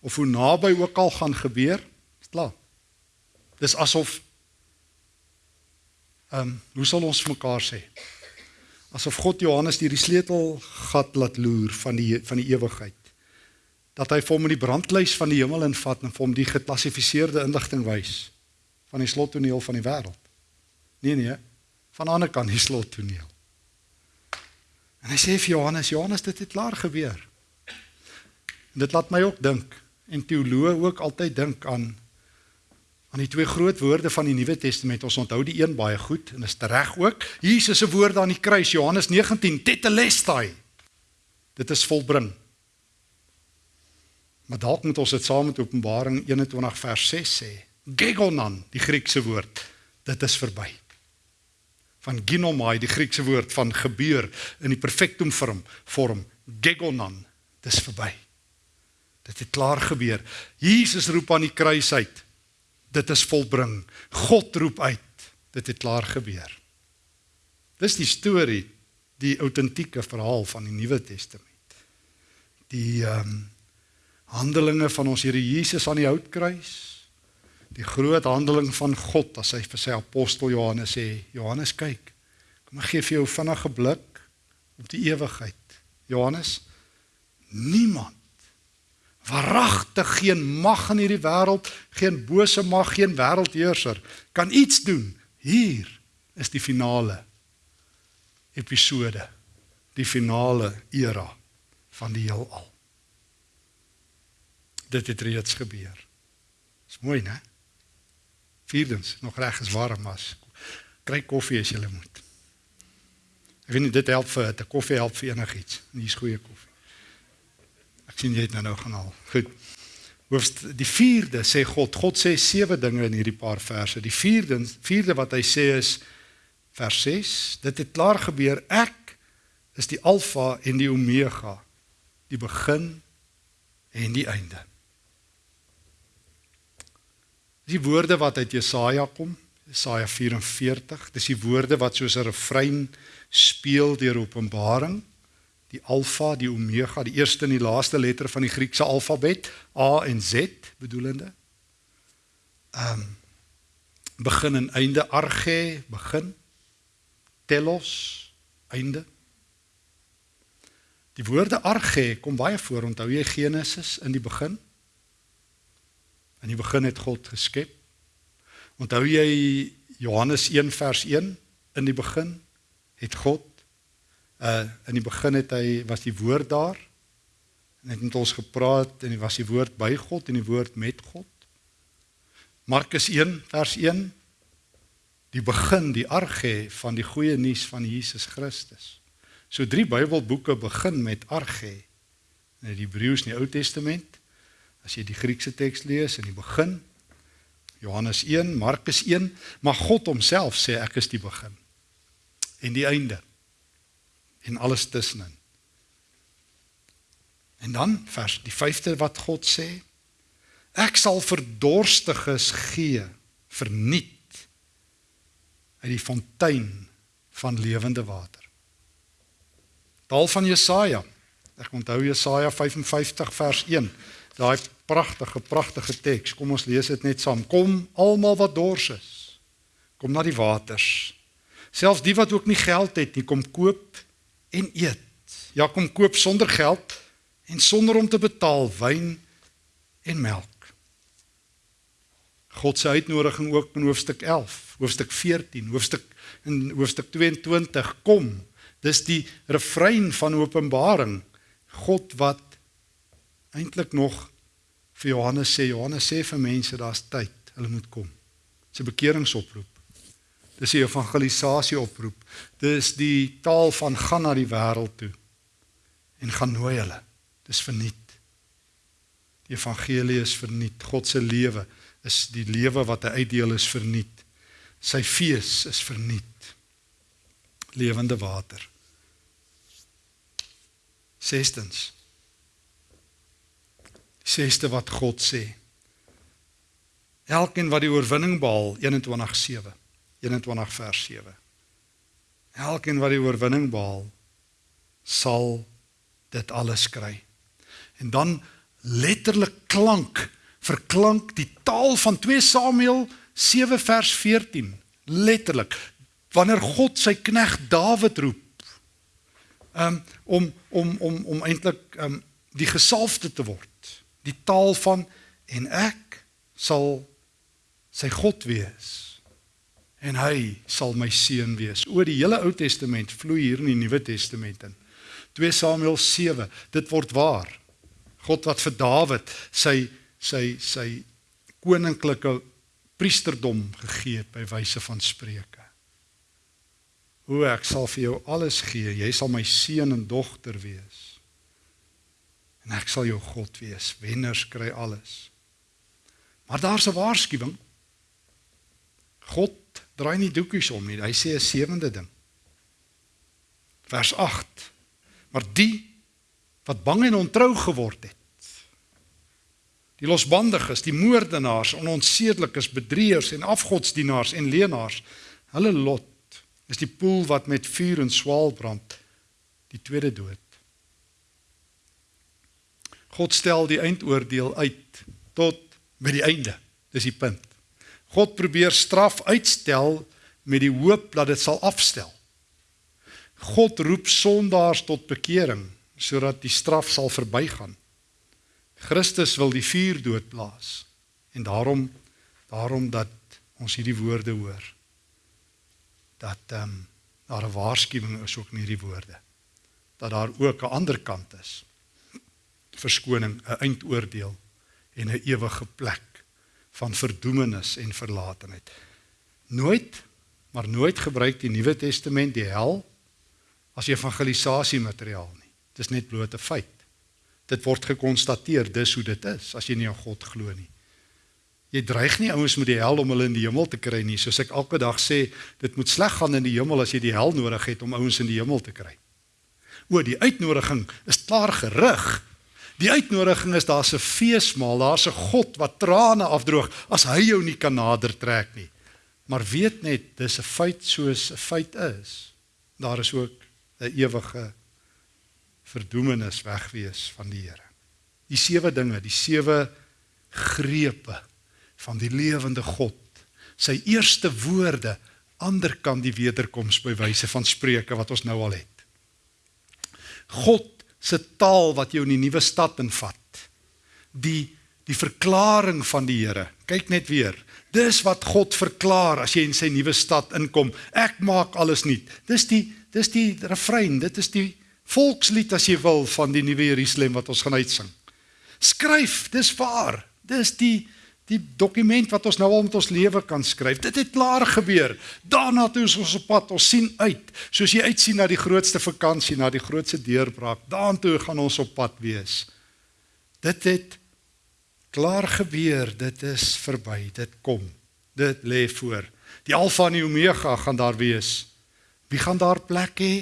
of hoe naby ook al gaan gebeur, is klaar. Dis asof ehm um, hoe sal ons mekaar sê? Asof God Johannes deur die sleutelgat laat loer van die van die ewigheid. Dat hy vir hom in die brandlys van die hemel invat en vir hom die geklassifiseerde inligting wys van die slottoneel van die wêreld. Nee nee, van die ander kant die slottoneel. En hy sê vir Johannes, Johannes, dit het klaar gebeur. En dit laat my ook dink en teoloë ook altyd dink aan aan die twee groot woorde van die Nuwe Testament. Ons onthou die een baie goed en is reg ook. Jesus se woorde aan die kruis, Johannes 19, tetelestai. Dit is volbring. Maar dalk moet ons dit saam met Openbaring 21 vers 6 sê. Gegonan, die Griekse woord. Dit is verby van ginomai die Griekse woord van gebeur in die perfektum vorm vorm gegonan. Dis verby. Dit het klaar gebeur. Jesus roep aan die kruis uit. Dit is volbring. God roep uit. Dit het klaar gebeur. Dis die storie die autentieke verhaal van die Nuwe Testament. Die ehm um, handelinge van ons Here Jesus aan die houtkruis die groot handeling van God as hy vir sy apostel Johannes sê Johannes kyk kom ek gee vir jou vinnige blik op die ewigheid. Johannes niemand waaragtig geen mag in hierdie wêreld geen bose mag geen wêreldheerser kan iets doen. Hier is die finale episode die finale era van die heelal. Dit het reeds gebeur. Is mooi né Vierdens, nog reg is warm as. Kry koffie as jy moet. Ek weet nie dit help vir 'n koffie help vir enigiets. Hier's goeie koffie. Ek sien jy het nou nou gaan haal. Goed. Hoofst die 4de sê God, God sê sewe dinge in hierdie paar verse. Die 4de, 4de wat hy sê is vers 6, dit het klaar gebeur. Ek is die alfa en die omega, die begin en die einde. Dis die woorde wat uit Jesaja kom, Jesaja 44. Dis die woorde wat soos 'n refrein speel deur Openbaring. Die Alfa, die Omega, die eerste en die laaste letter van die Griekse alfabet, A en Z bedoelende. Ehm um, begin en einde arge, begin. Telos, einde. Die woorde arge kom baie voor, onthou jy Genesis in die begin? In die begin het God geskep. Onthou jy Johannes 1 vers 1 in die begin het God uh in die begin het hy was die woord daar en het met ons gepraat en hy was die woord by God en die woord met God. Markus 1 vers 1 die begin die arge van die goeie nuus van Jesus Christus. So drie Bybelboeke begin met arge. In die Hebreëus in die Ou Testament As jy die Griekse teks lees in die begin Johannes 1, Markus 1, maar God homself sê ek is die begin en die einde en alles tussenin. En dan vers die 5de wat God sê ek sal verdorstiges gee verniet uit die fontein van lewende water. Taal van Jesaja. Ek onthou Jesaja 55 vers 1 daai pragtige pragtige teks. Kom ons lees dit net saam. Kom almal wat dors is. Kom na die waters. Selfs die wat ook nie geld het nie, kom koop en eet. Ja, kom koop sonder geld en sonder om te betaal wyn en melk. God se uitnodiging ook in hoofstuk 11, hoofstuk 14, hoofstuk in hoofstuk 22 kom. Dis die refrein van Openbaring. God wat eintlik nog vir Johannes sê, Johannes sê vir mense daar's tyd, hulle moet kom. Dis 'n bekeringsoproep. Dis 'n evangelisasie oproep. Dis die taal van gaan na die wêreld toe en gaan nooi hulle. Dis verniet. Die evangelie is verniet. God se lewe is die lewe wat hy uitdeel is verniet. Sy fees is verniet. Lewende water. Sestens. Die seste wat God sê. Elkeen wat die oorwinning behaal 21:7. 21 vers 7. Elkeen wat die oorwinning behaal sal dit alles kry. En dan letterlik klank verklank die taal van 2 Samuel 7 vers 14 letterlik wanneer God sy knegg Dawid roep um, om om om om eintlik um, die gesalfde te word die taal van en ek sal sy God wees en hy sal my seun wees o die hele Ou Testament vloei hier in die Nuwe Testament in 2 Samuel 7 dit word waar God wat vir Dawid sy sy sy koninklike priesterdom gegee by wyse van spreuke. O ek sal vir jou alles gee. Jy sal my seun en dogter wees. En ek sal jou God wees. Wenners kry alles. Maar daar's 'n waarskuwing. God draai nie doekies om nie. Hy sê 'n sewende ding. Vers 8. Maar die wat bang en ontrou geword het die losbandiges, die moordenaars, ononsedelikes, bedrieërs en afgodsdienaars en leenaars. Hulle lot is die poel wat met vuur en swaal brand, die tweede dood. God stel die eindoordeel uit tot by die einde. Dis die punt. God probeer straf uitstel met die hoop dat dit sal afstel. God roep sondaars tot bekering sodat die straf sal verbygaan. Christus wil die vuur doodblaas. En daarom daarom dat ons hierdie woorde hoor. Dat ehm um, daar 'n waarskuwing is ook in hierdie woorde. Dat daar ook 'n ander kant is. Verskoning, 'n eindoordeel en 'n ewige plek van verdoemenis en verlatenheid. Nooit, maar nooit gebruik die Nuwe Testament die hel as evangelisasie materiaal nie. Dit is net blote feit. Dit word gekonstateer dis hoe dit is as jy nie aan God glo nie. Jy dreig nie ouens met die hel om hulle in die hemel te kry nie. Soos ek elke dag sê, dit moet sleg gaan in die hemel as jy die hel nodig het om ouens in die hemel te kry. O, die uitnodiging is klaar gerig. Die uitnodiging is daar's 'n feesmaal, daar's 'n God wat trane afdroog as hy jou nie kan nader trek nie. Maar weet net, dis 'n feit soos 'n feit is. Daar is ook 'n ewige verdoemenis wegwees van die Here. Die sewe dinge, die sewe grepe van die lewende God. Sy eerste woorde ander kan die wederkoms by wyse van spreuke wat ons nou al het. God se taal wat jou in die nuwe stad invat. Die die verklaring van die Here. Kyk net weer. Dis wat God verklaar as jy in sy nuwe stad inkom. Ek maak alles nuut. Dis die dis die refrein, dit is die volkslied as jy wil van die nuwe Jerusalem wat ons gaan uitsing. Skryf, dis waar. Dis die die dokument wat ons nou al met ons lewe kan skryf. Dit het klaar gebeur. Daarna toe is ons op pad. Ons sien uit, soos jy uitsien na die grootste vakansie, na die grootste deurbraak. Daartoe gaan ons op pad wees. Dit het klaar gebeur. Dit is verby. Dit kom. Dit lê voor. Die Alfa en die Omega gaan daar wees. Wie gaan daar plek hê?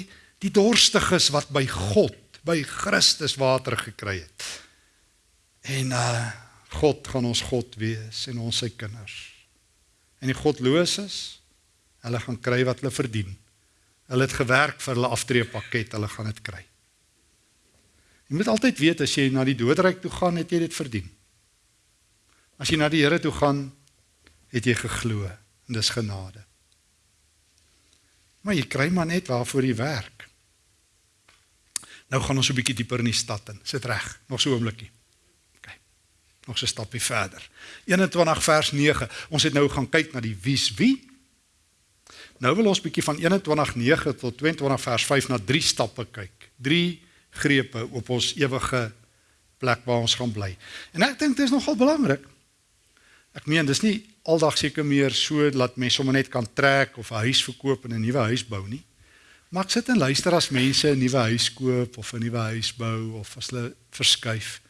die dorstiges wat by God, by Christus water gekry het. En uh God gaan ons God wees en ons sy kinders. En die godloses, hulle gaan kry wat hulle verdien. Hulle het gewerk vir hulle aftreepakket, hulle gaan dit kry. Jy moet altyd weet as jy na die doodryk toe gaan, het jy dit verdien. As jy na die Here toe gaan, het jy geglo en dis genade. Maar jy kry maar net waarvoor jy werk. Nou gaan ons 'n bietjie dieper in die stad in. Sit reg, nog so 'n oombliekie. Nog so 'n stappie verder. 21 vers 9. Ons het nou gaan kyk na die wie's wie. Nou wil ons bietjie van 21:9 tot 22 vers 5 na drie stappe kyk. Drie grepe op ons ewige plek waar ons gaan bly. En ek dink dit is nogal belangrik. Ek meen dis nie aldag seker meer so dat mense sommer net kan trek of 'n huis verkoop en 'n nuwe huis bou nie. Maar ek sit en luister as mense 'n nuwe huis koop of 'n nuwe huis bou of as hulle verskuif.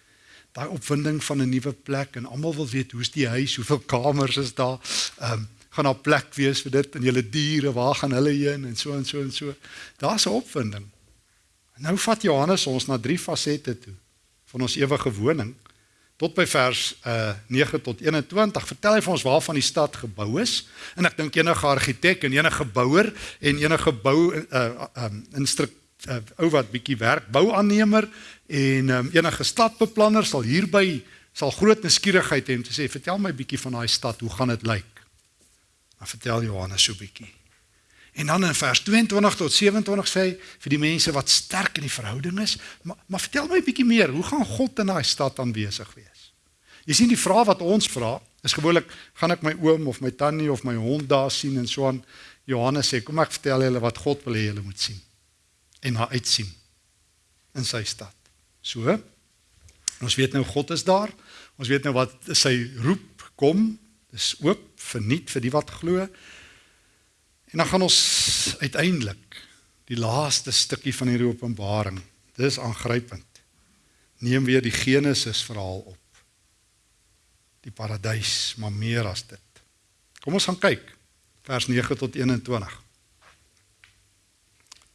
Daai opwinding van 'n nuwe plek en almal wil weet hoe's die huis, hoeveel kamers is daar? Ehm um, gaan daar plek wees vir dit en julle diere, waar gaan hulle heen en so en so en so. Daar's 'n opwinding. Nou vat Johannes ons na drie fasette toe van ons ewige woning tot by vers uh 9 tot 21 vertel hy vir ons waarvan die stad gebou is en ek dink enige argitek en enige bouer en enige bou uh um instruk uh, ou wat bietjie werk bouaannemer en um, enige stadbeplanner sal hierby sal groot nuuskierigheid hê om te sê vertel my bietjie van daai stad hoe gaan dit lyk dan vertel Johannes so bietjie En dan in vers 22 tot 27 sê hy vir die mense wat sterk in die verhouding is, maar, maar vertel my bietjie meer, hoe gaan God in daai stad aanwesig wees? Jy sien die vraag wat ons vra, is gewoonlik gaan ek my oom of my tannie of my hond daar sien en so aan Johannes sê, kom ek vertel julle wat God wil hê julle moet sien en na uitsien in sy stad. So. Ons weet nou God is daar. Ons weet nou wat sy roep kom. Dis oop vir nuut vir die wat glo. En dan gaan ons uiteindelik die laaste stukkie van hierdie Openbaring. Dis aangrypend. Neem weer die Genesis verhaal op. Die paradys, maar meer as dit. Kom ons gaan kyk vers 9 tot 21.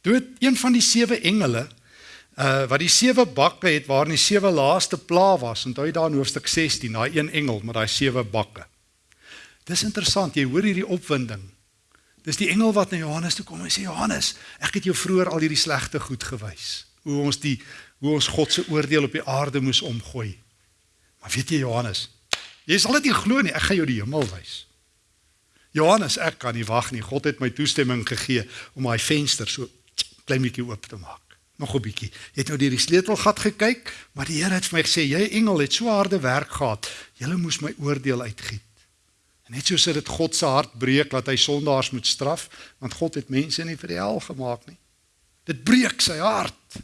Toe een van die sewe engele uh wat die sewe bakke het waarin die sewe laaste pla was, onthou jy daar in hoofstuk 16, daai een engel met daai sewe bakke. Dis interessant, jy hoor hierdie opwinding Dis die engel wat na Johannes toe kom en sê Johannes, ek het jou vroeër al hierdie slegte goed gewys. Hoe ons die hoe ons God se oordeel op die aarde moes omgooi. Maar weet jy Johannes, jy sal dit nie glo nie, ek gaan jou die hemel wys. Johannes, ek kan nie wag nie. God het my toestemming gegee om daai venster so klein bietjie oop te maak. Nog 'n bietjie. Jy het nou deur die sleutelgat gekyk, maar die Here het vir my gesê, jy engel het so harde werk gehad. Jy moes my oordeel uitgiet. En net soos dit God se hart breek dat hy sondaars moet straf, want God het mense nie vir die hel gemaak nie. Dit breek sy hart.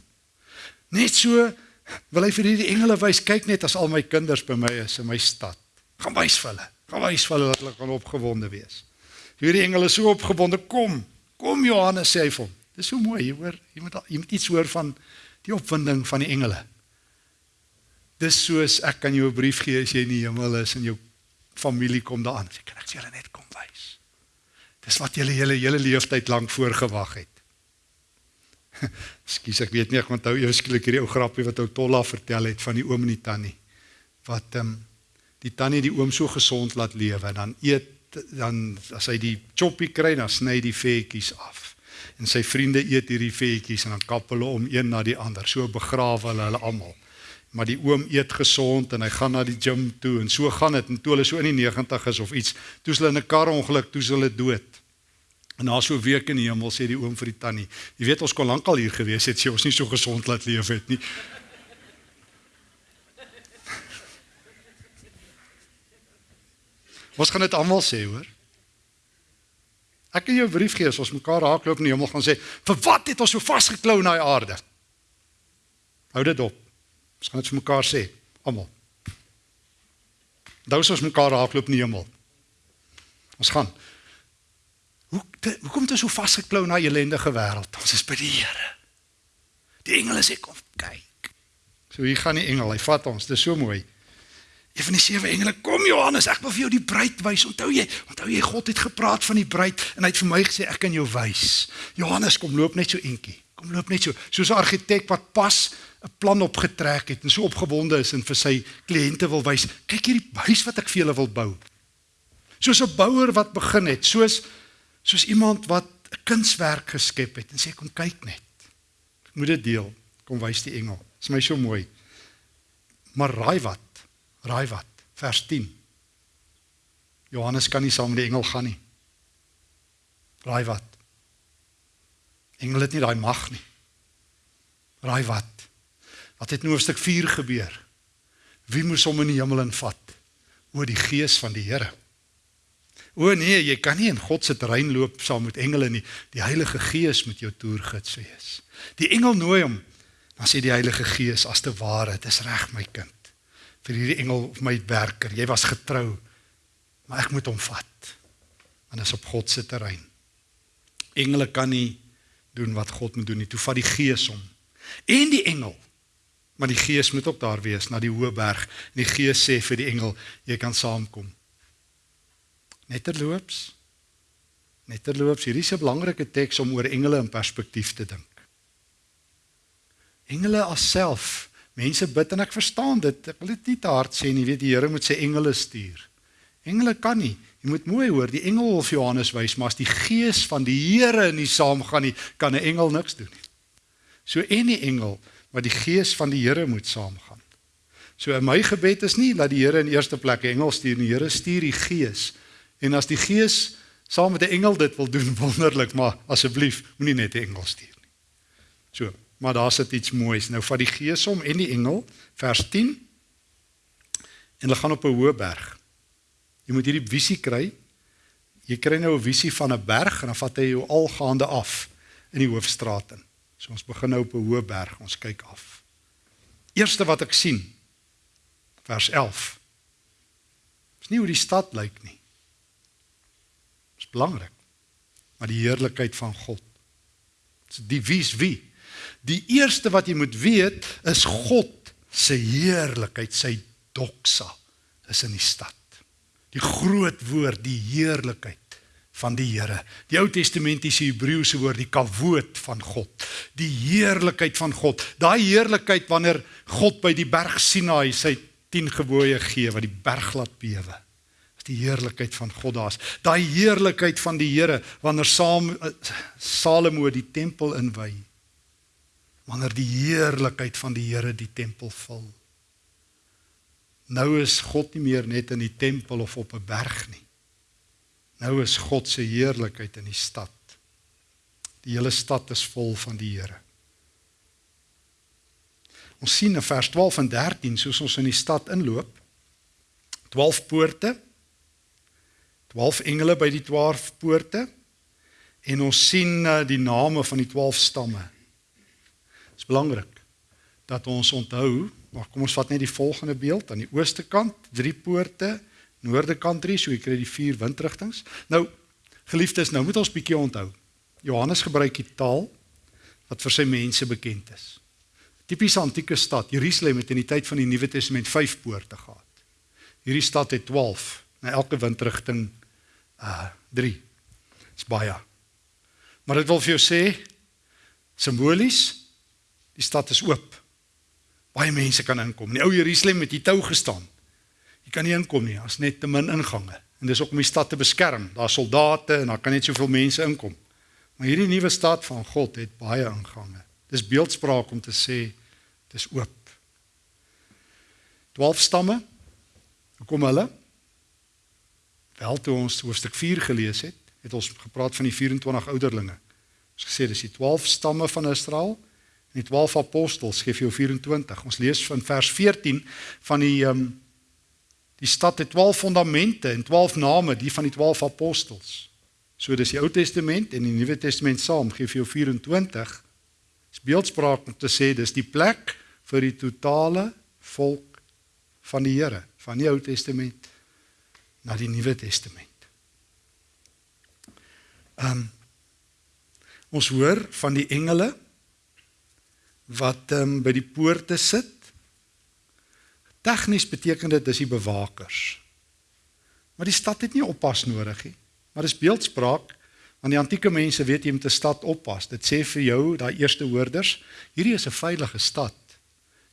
Net so wil hy vir hierdie engele wys, kyk net as al my kinders by my is in my stad. Gaan wys vir hulle. Gaan wys vir hulle dat hulle kan opgewonde wees. Hierdie engele is so opgewonde, kom. Kom Johannes sê hy vir hom. Dis so mooi, jy hoor, jy moet jy moet iets hoor van die opwinding van die engele. Dis soos ek kan jou 'n brief gee as jy in die hemel is en jou familie kom daaraan. Sê kan ek julle net kom wys. Dis wat julle hele hele leeftyd lank voorgewag het. Skus ek weet nie ek onthou eers skielik hierdie ou grappie wat ou Tolla vertel het van die oom en die tannie. Wat ehm um, die tannie die oom so gesond laat lewe dan eet dan as hy die choppie kry dan sny die vetjies af. En sy vriende eet hierdie vetjies en dan kap hulle om een na die ander. So begrawe hulle hulle almal maar die oom eet gesond en hy gaan na die gim toe en so gaan dit en toe hulle so in die 90 is of iets, toe hulle in 'n kar ongeluk, toe hulle dood. En na so 'n week in die hemel sê die oom vir die tannie, jy weet ons kon lankal hier gewees het, sê ons nie so gesond laat leef het nie. Ons gaan dit almal sê, hoor. Ek kan jou 'n brief gee as ons mekaar raakloop in die hemel gaan sê, "Vir wat het ons so vasgeklou na die aarde?" Hou dit op. Ons gaan dit vir mekaar sê, almal. Dous ons mekaar raakloop in die hemel. Ons gaan. Hoe te, hoe kom dit so vasgeklou na ellendige wêreld? Ons is by die Here. Die engele sê kom kyk. So hier gaan die engel, hy vat ons. Dit is so mooi. Een van die sewe engele kom Johannes, ek wil vir jou die bruid wys. Onthou jy? Onthou jy God het gepraat van die bruid en hy het vir my gesê ek kan jou wys. Johannes kom loop net so entjie. Kom loop net so. Soos 'n argitek wat pas 'n plan opgetrek het en so opgewonde is en vir sy kliënte wil wys, kyk hierdie huis wat ek vir julle wil bou. Soos 'n bouer wat begin het, soos soos iemand wat 'n kunswerk geskep het en sê kom kyk net. Ek moet dit deel. Kom wys die engel. Dit is my so mooi. Maar raai wat? Raai wat? Vers 10. Johannes kan nie saam met die engel gaan nie. Raai wat? Engel het nie daai mag nie. Raai wat? Wat het in hoofstuk 4 gebeur? Wie moes hom in die hemel invat? O die gees van die Here. O nee, jy kan nie in God se terrein loop saam met engele nie. Die Heilige Gees moet jou toergids wees. Die engel nooi hom. Dan sê die Heilige Gees as te ware, dit is reg my kind. Vir hierdie engel of my werker, jy was getrou. Maar ek moet hom vat. Want dit is op God se terrein. Engele kan nie doen wat God moet doen nie. Toe vat die Gees hom. En die engel Maar die Gees moet ook daar wees na die hoë berg. En die Gees sê vir die engel, jy kan saamkom. Netterloops. Netterloops, hier is 'n belangrike teks om oor engele in perspektief te dink. Engele alself, mense bid en ek verstaan dit. Ek wil dit nie te hard sê nie, weet die Here moet sy engele stuur. Engele kan nie. Jy moet mooi hoor, die engel of Johannes wys, maar as die gees van die Here nie saamgaan nie, kan 'n engel niks doen nie. So en die engel, maar die gees van die Here moet saamgaan. So in my gebed is nie dat die Here in eerste plek 'n engel stuur nie, die Here stuur die gees En as die Gees saam met 'n engel dit wil doen wonderlik, maar asseblief moenie net 'n engel stuur nie. So, maar daar sit iets moois. Nou vat die Gees hom en die engel, vers 10. En hulle gaan op 'n hoë berg. Jy moet hierdie visie kry. Jy kry nou 'n visie van 'n berg en dan vat hy jou algaande af in die hoofstraat in. So ons begin nou op 'n hoë berg, ons kyk af. Eerste wat ek sien vers 11. Dis nie hoe die stad lyk nie belangrik. Maar die heerlikheid van God. Die wie's wie? Die eerste wat jy moet weet is God se heerlikheid, sy doxa is in die stad. Die groot woord, die heerlikheid van die Here. Die Ou Testamentiese Hebreëse woord die kavoot van God. Die heerlikheid van God. Daai heerlikheid wanneer God by die berg Sinaï sy 10 gebooie gee wat die berg laat bewe die heerlikheid van God daar's. Daai heerlikheid van die Here wanneer saam eh, Salomo die tempel inwy. Wanneer die heerlikheid van die Here die tempel vul. Nou is God nie meer net in die tempel of op 'n berg nie. Nou is God se heerlikheid in die stad. Die hele stad is vol van die Here. Ons sien in vers 12 en 13 soos ons in die stad inloop 12 poorte 12 engele by die 12 poorte en ons sien uh, die name van die 12 stamme. Dit is belangrik dat ons onthou, maar kom ons vat net die volgende beeld aan die ooste kant, drie poorte, noorde kant drie, so jy kry die vier windrigtings. Nou, geliefdes, nou moet ons bietjie onthou. Johannes gebruik die taal wat vir sy mense bekend is. Tipiese antieke stad, Jerusalem het in die tyd van die Nuwe Testament 5 poorte gehad. Hierdie stad het 12 na elke windrigting uh 3. Dis baie. Maar dit wil vir jou sê simbolies die stad is oop. Baie mense kan inkom. In die ou Jerusalem het jy tou gestaan. Jy kan nie inkom nie, as net te min ingange. En dis ook om die stad te beskerm. Daar's soldate en daar kan net soveel mense inkom. Maar hierdie nuwe stad van God het baie ingange. Dis beeldspraak om te sê dis oop. 12 stamme. Hoe kom hulle? Wel toe ons hoofstuk 4 gelees het, het ons gepraat van die 24 ouderlinge. Ons gesê dis die 12 stamme van Israel die 12 apostels, gee vir jou 24. Ons lees van vers 14 van die ehm um, die stad het 12 fondamente en 12 name, die van die 12 apostels. So dis die Ou Testament en die Nuwe Testament saam gee vir jou 24. Dis beeldspraak om te sê dis die plek vir die totale volk van die Here, van die Ou Testament na die Nuwe Testament. Ehm um, ons hoor van die engele wat ehm um, by die poorte sit. Tegnies beteken dit dis die bewakers. Maar die stad het nie oppas nodig nie. Maar dis beeldspraak want die antieke mense weet jy moet 'n stad oppas. Dit sê vir jou daai eerste hoorders, hierdie is 'n veilige stad.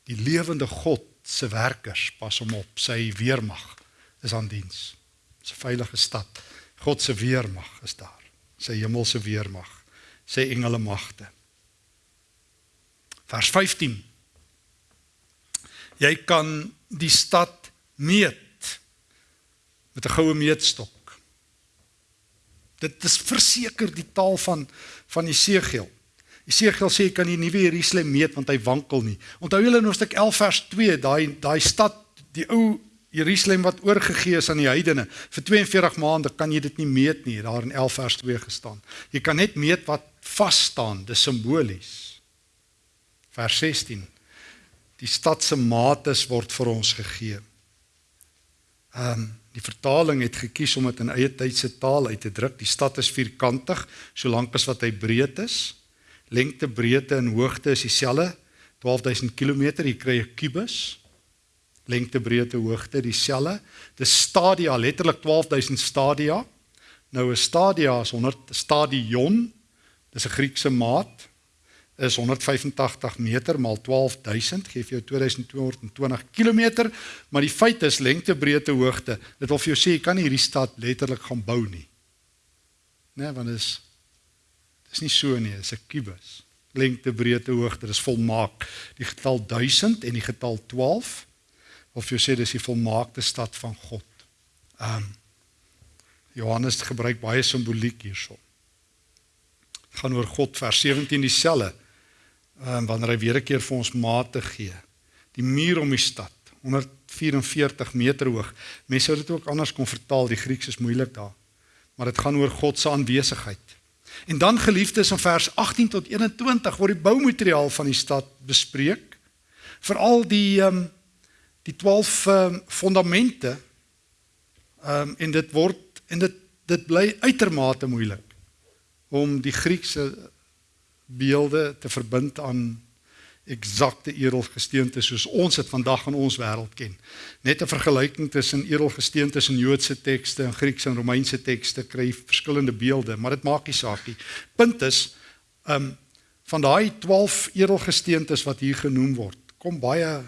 Die lewende God se werkers pas hom op. Sy weermag is aan diens. 'n veilige stad. God se weermag is daar. Sy hemelse weermag, sy engele magte. Vers 15. Jy kan die stad meet met 'n goue meetstok. Dit is verseker die taal van van Jesegiel. Jesegiel sê jy kan die nuwe Jerusalem meet want hy wankel nie. Onthou julle in hoofstuk 11 vers 2, daai daai stad die ou Jerusalem wat oorgegee is aan die heidene. Vir 42 maande kan jy dit nie meet nie, daar in 11 vers 2 gestaan. Jy kan net meet wat vas staan, dis simbolies. Vers 16. Die stad se mates word vir ons gegee. Ehm um, die vertaling het gekies om dit in eie tydse taal uit te druk. Die stad is vierkantig, solank as wat hy breed is. Lengte, breedte en hoogte is dieselfde, 12000 km. Jy kry 'n kubus lengte, breedte, hoogte dieselfde. Dis stadia, letterlik 12000 stadia. Nou 'n stadia is 100 stadion. Dis 'n Griekse maat. Is 185 meter maal 12000 gee vir jou 2220 km, maar die feit is lengte, breedte, hoogte. Dit wil vir jou sê jy kan nie hierdie stad letterlik gaan bou nie. Né, nee, want dit is dis nie so nie, dit is 'n kubus. Lengte, breedte, hoogte, dis volmaak. Die getal 1000 en die getal 12 of jy sê dis die volmaakte stad van God. Ehm um, Johannes gebruik baie simboliek hierso. gaan oor God vers 17 dieselfde. Ehm um, wanneer hy weer 'n keer vir ons mate gee. Die muur om die stad 144 meter hoog. Mense sou dit ook anders kon vertaal, die Grieks is moeilik daar. Maar dit gaan oor God se aanwesigheid. En dan geliefdes in vers 18 tot 21 word die boumateriaal van die stad bespreek. Veral die ehm um, die 12 ehm um, fondamente ehm um, en dit word en dit dit bly uitermate moeilik om die Griekse beelde te verbind aan eksakte edelgesteente soos ons dit vandag in ons wêreld ken. Net 'n vergelyking tussen edelgesteente in Joodse tekste en Griekse en Romeinse tekste kry verskillende beelde, maar dit maak nie saak nie. Punt is, ehm um, van daai 12 edelgesteentes wat hier genoem word, kom baie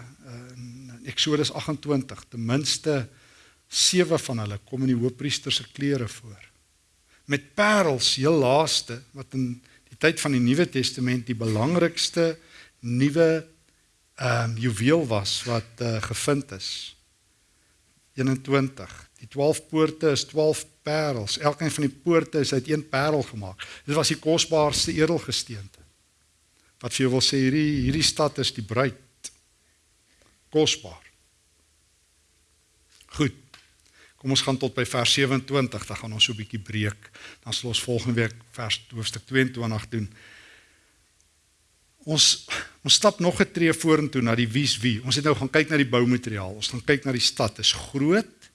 Eksodus 28, ten minste 7 van hulle kom in die hoofpriester se klere voor. Met parels, heel laaste wat in tyd van die Nuwe Testament die belangrikste nuwe ehm um, juweel was wat uh, gevind is. 21. Die 12 poorte is 12 parels. Elkeen van die poorte is uit een parel gemaak. Dit was die kosbaarste edelgesteente. Wat vir jou wil sê hierdie hierdie stad is die bruid kosbaar. Goed. Kom ons gaan tot by vers 27, dan gaan ons so 'n bietjie breek. Dan sal ons volgende week vers hoofstuk 22 doen. Ons ons stap nog 'n tree vorentoe na die wies wie. Ons het nou gaan kyk na die boumateriaal. Ons gaan kyk na die stad. Dit is groot.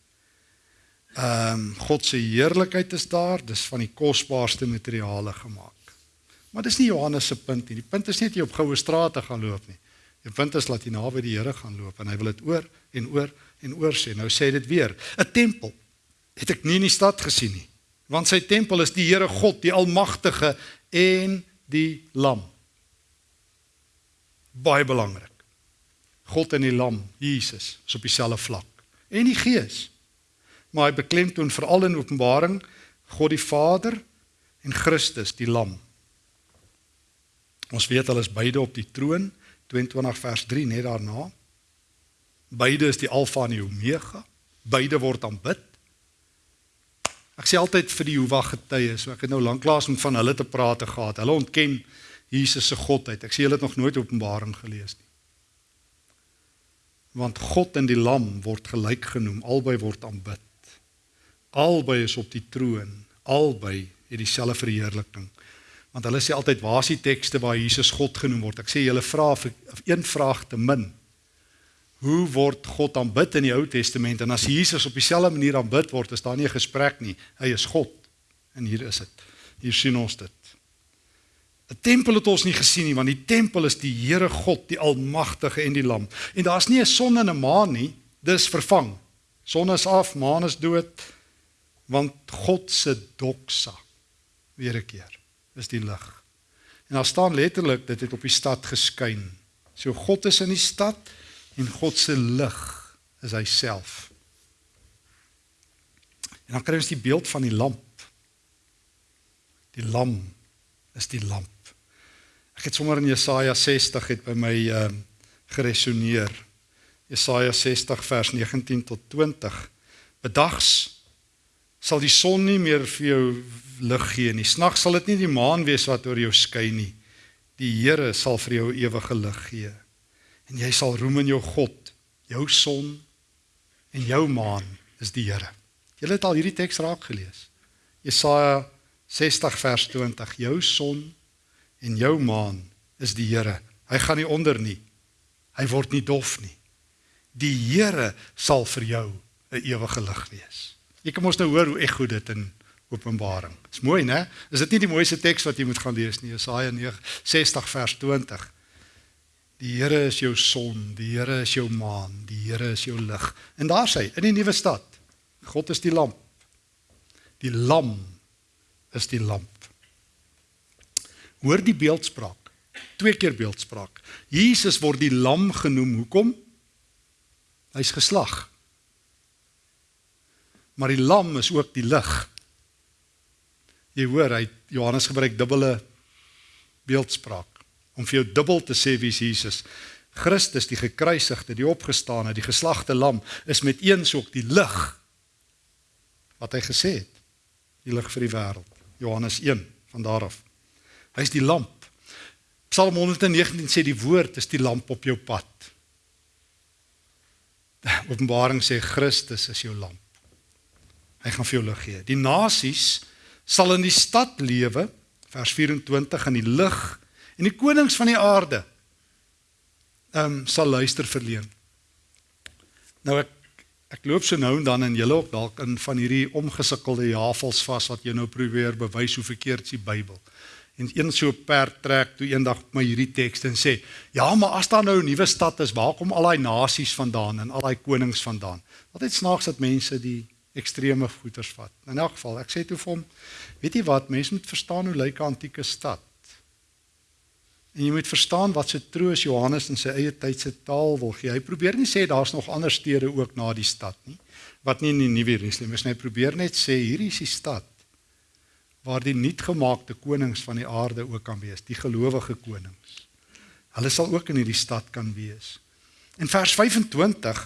Ehm um, God se heerlikheid is daar. Dis van die kosbaarste materiale gemaak. Maar dis nie Johannes se punt nie. Die punt is nie dat jy op goue strate gaan loop nie. Die punt is dat jy naby die Here gaan loop en hy wil dit oor en oor en oor sê. Nou sê dit weer, 'n tempel het ek nie in die stad gesien nie. Want sy tempel is die Here God, die Almagtige en die Lam. Baie belangrik. God en die Lam, Jesus, is op dieselfde vlak. En die Gees. Maar hy beklemtoon veral in Openbaring God die Vader en Christus die Lam. Ons weet hulle is beide op die troon 22 vers 3 net daarna. Beide is die alfa en die omega. Beide word aanbid. Ek sê altyd vir die Jehovah getuies, so ek het nou lanklaas met van hulle te praat gehad. Hulle ontken Jesus se godheid. Ek sê hulle het nog nooit Openbaring gelees nie. Want God en die Lam word gelyk genoem, albei word aanbid. Albei is op die troon, albei het dieselfde verheerliking. Want hulle sê altyd waar is die tekste waar Jesus God genoem word? Ek sê julle vra vir een vraag te min. Hoe word God aanbid in die Ou Testament? En as Jesus op dieselfde manier aanbid word, is daar nie 'n gesprek nie. Hy is God. En hier is dit. Hier sien ons dit. 'n Tempel het ons nie gesien nie, want die tempel is die Here God, die Almagtige en die Lam. En daar's nie 'n son en 'n maan nie. Dis vervang. Son is af, maan is dood, want God se doksa weer 'n keer is die lig. En daar staan letterlik dit het op die stad geskyn. So God is in die stad en God se lig is hy self. En dan kry ons die beeld van die lamp. Die lam is die lamp. Ek het sommer in Jesaja 60 het by my ehm uh, geresoneer. Jesaja 60 vers 19 tot 20. Bedags sal die son nie meer vir jou lig gee nie. Snags sal dit nie die maan wees wat oor jou skyn nie. Die Here sal vir jou ewige lig gee. En jy sal roem in jou God, jou son en jou maan is die Here. Julle het al hierdie teks raak gelees. Jesaja 60 vers 20. Jou son en jou maan is die Here. Hy gaan nie onder nie. Hy word nie dof nie. Die Here sal vir jou 'n ewige lig wees. Jy kan mos nou hoor hoe ek goed dit in Openbaring. Dis mooi, né? Is dit nie die mooiste teks wat jy moet gaan lees nie? Jesaja 60 vers 20. Die Here is jou son, die Here is jou maan, die Here is jou lig. En daar sê hy in die nuwe stad, God is die lamp. Die lam is die lamp. Hoor die beeldspraak. Twee keer beeldspraak. Jesus word die lam genoem. Hoekom? Hy's geslag. Maar die lam is ook die lig. Jy hoor, hy Johannes gebruik dubbele beeldspraak om vir jou dubbel te sê wie Jesus Christus die gekruisigde, die opgestane, die geslagte lam is met eens ook die lig wat hy gesê het. Die lig vir die wêreld. Johannes 1 van daar af. Hy's die lamp. Psalm 119 sê die woord is die lamp op jou pad. Openbaring sê Christus is jou lamp. Hy gaan vir jou lig gee. Die nasies sal in die stad lewe, vers 24 in die lig en die konings van die aarde ehm um, sal luister verleen. Nou ek ek loop so nou en dan en julle ook dalk in van hierdie omgesukkelde jafels vas wat jy nou probeer bewys hoe verkeerd is die Bybel. En een so perd trek toe eendag my hierdie teks en sê, "Ja, maar as daar nou 'n nuwe stad is, waar kom al daai nasies vandaan en al daai konings vandaan?" Wat het snaaks dat mense die ekstreme voeters vat. In elk geval, ek sê toe vir hom, weet jy wat, mense moet verstaan hoe lyk 'n antieke stad. En jy moet verstaan wat se troos Johannes in sy eie tyd se taal wil gee. Hy probeer nie sê daar's nog ander stede ook na die stad nie, wat nie in die Nuwe Jerusalem is nie. Hy probeer net sê hierdie is die stad waar die nuutgemaakte konings van die aarde ook kan wees, die gelowige konings. Hulle sal ook in hierdie stad kan wees. In vers 25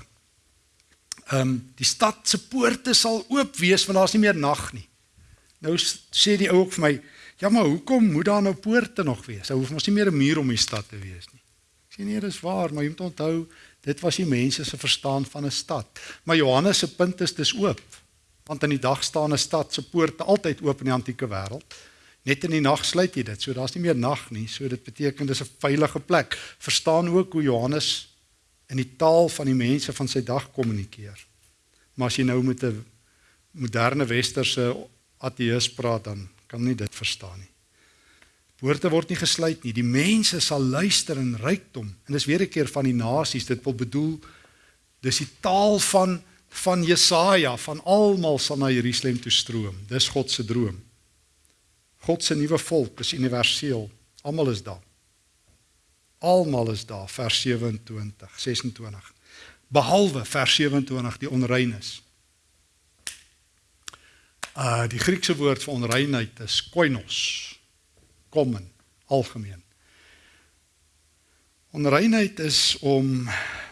ehm um, die stad se poorte sal oop wees want daar's nie meer nag nie. Nou sê die ou ook vir my, ja maar hoekom moet daar nou poorte nog wees? Daar hoef mos nie meer 'n muur om die stad te wees nie. Ek sê nee, dis waar, maar jy moet onthou dit was die mense se verstaan van 'n stad. Maar Johannes se punt is dis oop. Want in die dag staan 'n stad se poorte altyd oop in die antieke wêreld. Net in die nag sluit jy dit. So daar's nie meer nag nie. So dit beteken dis 'n veilige plek. Verstaan ook hoe Johannes in die taal van die mense van sy dag kommunikeer. Maar as jy nou met 'n moderne westerse ateïs praat dan kan nie dit verstaan nie. Poorte word nie gesluit nie. Die mense sal luister in rykdom. En dis weer 'n keer van die nasies. Dit wil bedoel dis die taal van van Jesaja, van almal sal na Jerusalem toe stroom. Dis God se droom. God se nuwe volk is universeel. Almal is daar. Almal is daar vers 27 26 behalwe vers 27 die onreines. Uh die Griekse woord vir onreinheid is koinos. Common, algemeen. Onreinheid is om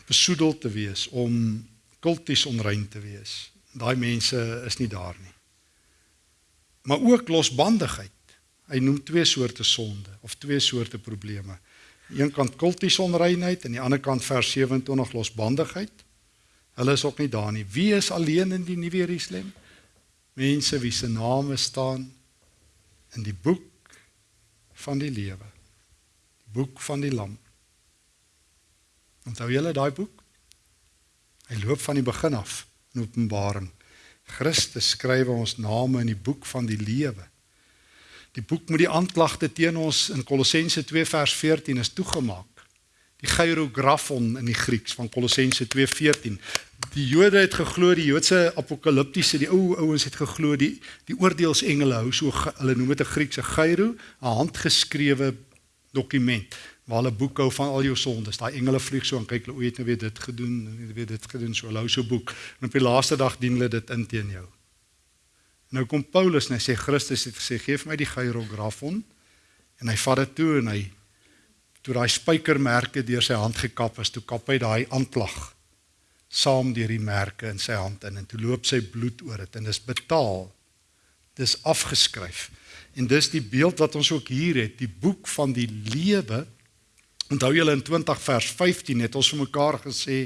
besoedel te wees, om kulties onrein te wees. Daai mense is nie daar nie. Maar ook losbandigheid. Hy noem twee soorte sonde of twee soorte probleme een kant kultiese onreinheid en die ander kant vers 27 losbandigheid. Hulle is ook nie daar nie. Wie is alleen in die Nuwe Jerusalem? Mense wie se name staan in die boek van die lewe. Die boek van die lam. Onthou julle daai boek? Hy loop van die begin af in Openbaring. Christus skryf ons name in die boek van die lewe. Die boek met die aanklagte teen ons in Kolossense 2 vers 14 is toegemaak. Die hierografon in die Grieks van Kolossense 2:14. Die Jode het geglo die Joodse apokaliptiese, die ou ouens het geglo die die oordeelsengele hou so hulle noem dit 'n Griekse gyro, 'n handgeskrewe dokument waar hulle boek hou van al jou sondes. Daai engele vlieg so en kyk hulle o, het nou weer dit gedoen, weer dit gedoen, so hulle hou so boek. En op die laaste dag dien hulle dit in teen jou. Nou kom Paulus en hy sê Christus het gesê gee vir my die hierografon en hy vat dit toe en hy toe daai spykermerke deur sy hand gekap is, toe kap hy daai aanklag saam deur die merke in sy hand in en toe loop sy bloed oor dit en dis betaal. Dis afgeskryf. En dis die beeld wat ons ook hier het, die boek van die lewe. Onthou julle in 20 vers 15 het ons vir mekaar gesê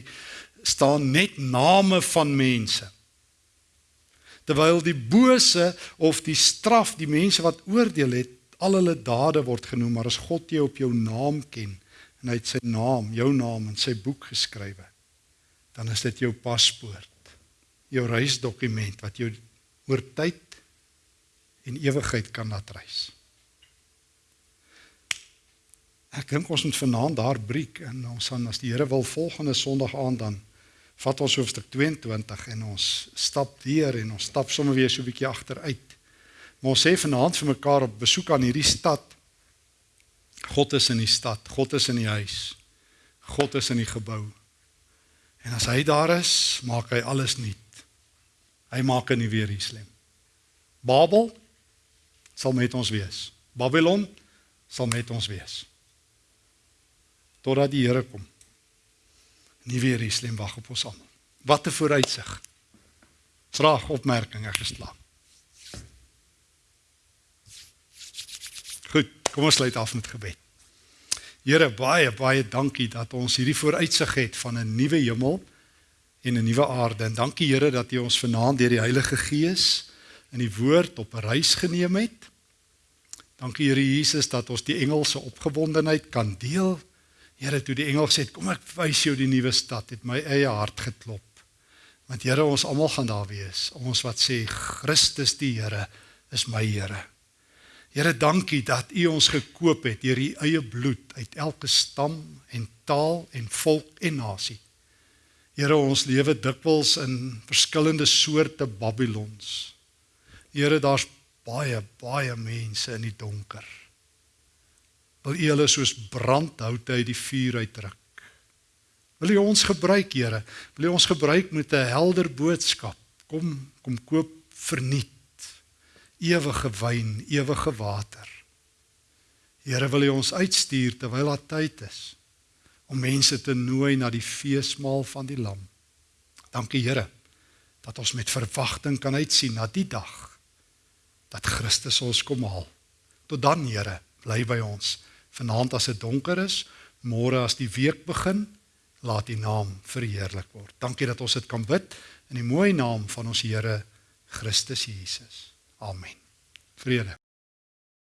staan net name van mense. Terwyl die bose of die straf die mense wat oordeel het, al hulle dade word genoem, maar as God jou op jou naam ken en hy het sy naam, jou naam in sy boek geskrywe, dan is dit jou paspoort, jou reisdokument wat jou oor tyd en ewigheid kan laat reis. Ek dink ons moet vanaand daar breek en ons gaan as die Here wil volgende Sondag aand dan vat ons hoofstuk 22 en ons stap weer en ons stap sommer weer so 'n bietjie agteruit. Maar ons sê vanaand vir mekaar op besoek aan hierdie stad. God is in die stad, God is in die huis. God is in die gebou. En as hy daar is, maak hy alles nuut. Hy maak in weer hier slim. Babel sal met ons wees. Babylon sal met ons wees totdat die Here kom. Weer Jerusalem wag op ons almal. Wat 'n vooruitsig. Vraag, opmerking, ek geslaap. Goed, kom ons sluit af met gebed. Here, baie baie dankie dat ons hierdie vooruitsig het van 'n nuwe hemel en 'n nuwe aarde. En dankie Here dat U ons vanaand deur die Heilige Gees in die woord op 'n reis geneem het. Dankie Here Jesus dat ons die engelse opgewondenheid kan deel Here, toe die engel het, kom ek wys jou die nuwe stad, het my eie hart geklop. Want Here, ons almal gaan daar wees. Ons wat sê Christus die Here is my Here. Here, dankie dat U ons gekoop het deur U eie bloed uit elke stam en taal en volk en nasie. Here, ons lewe dikwels in verskillende soorte Babylons. Here, daar's baie baie mense in die donker wil U hulle soos brandhoute uit die vuur uitdruk. Wil U ons gebruik, Here? Wil U ons gebruik met 'n helder boodskap? Kom, kom koop verniet ewige wyn, ewige water. Here, wil U ons uitstuur terwyl daar tyd is om mense te nooi na die feesmaal van die Lam. Dankie, Here, dat ons met verwagting kan uitsien na die dag dat Christus ons kom haal. Tot dan, Here, bly by ons vanaand as dit donker is, môre as die week begin, laat U naam verheerlik word. Dankie dat ons dit kan bid in die mooi naam van ons Here Christus Jesus. Amen. Vrede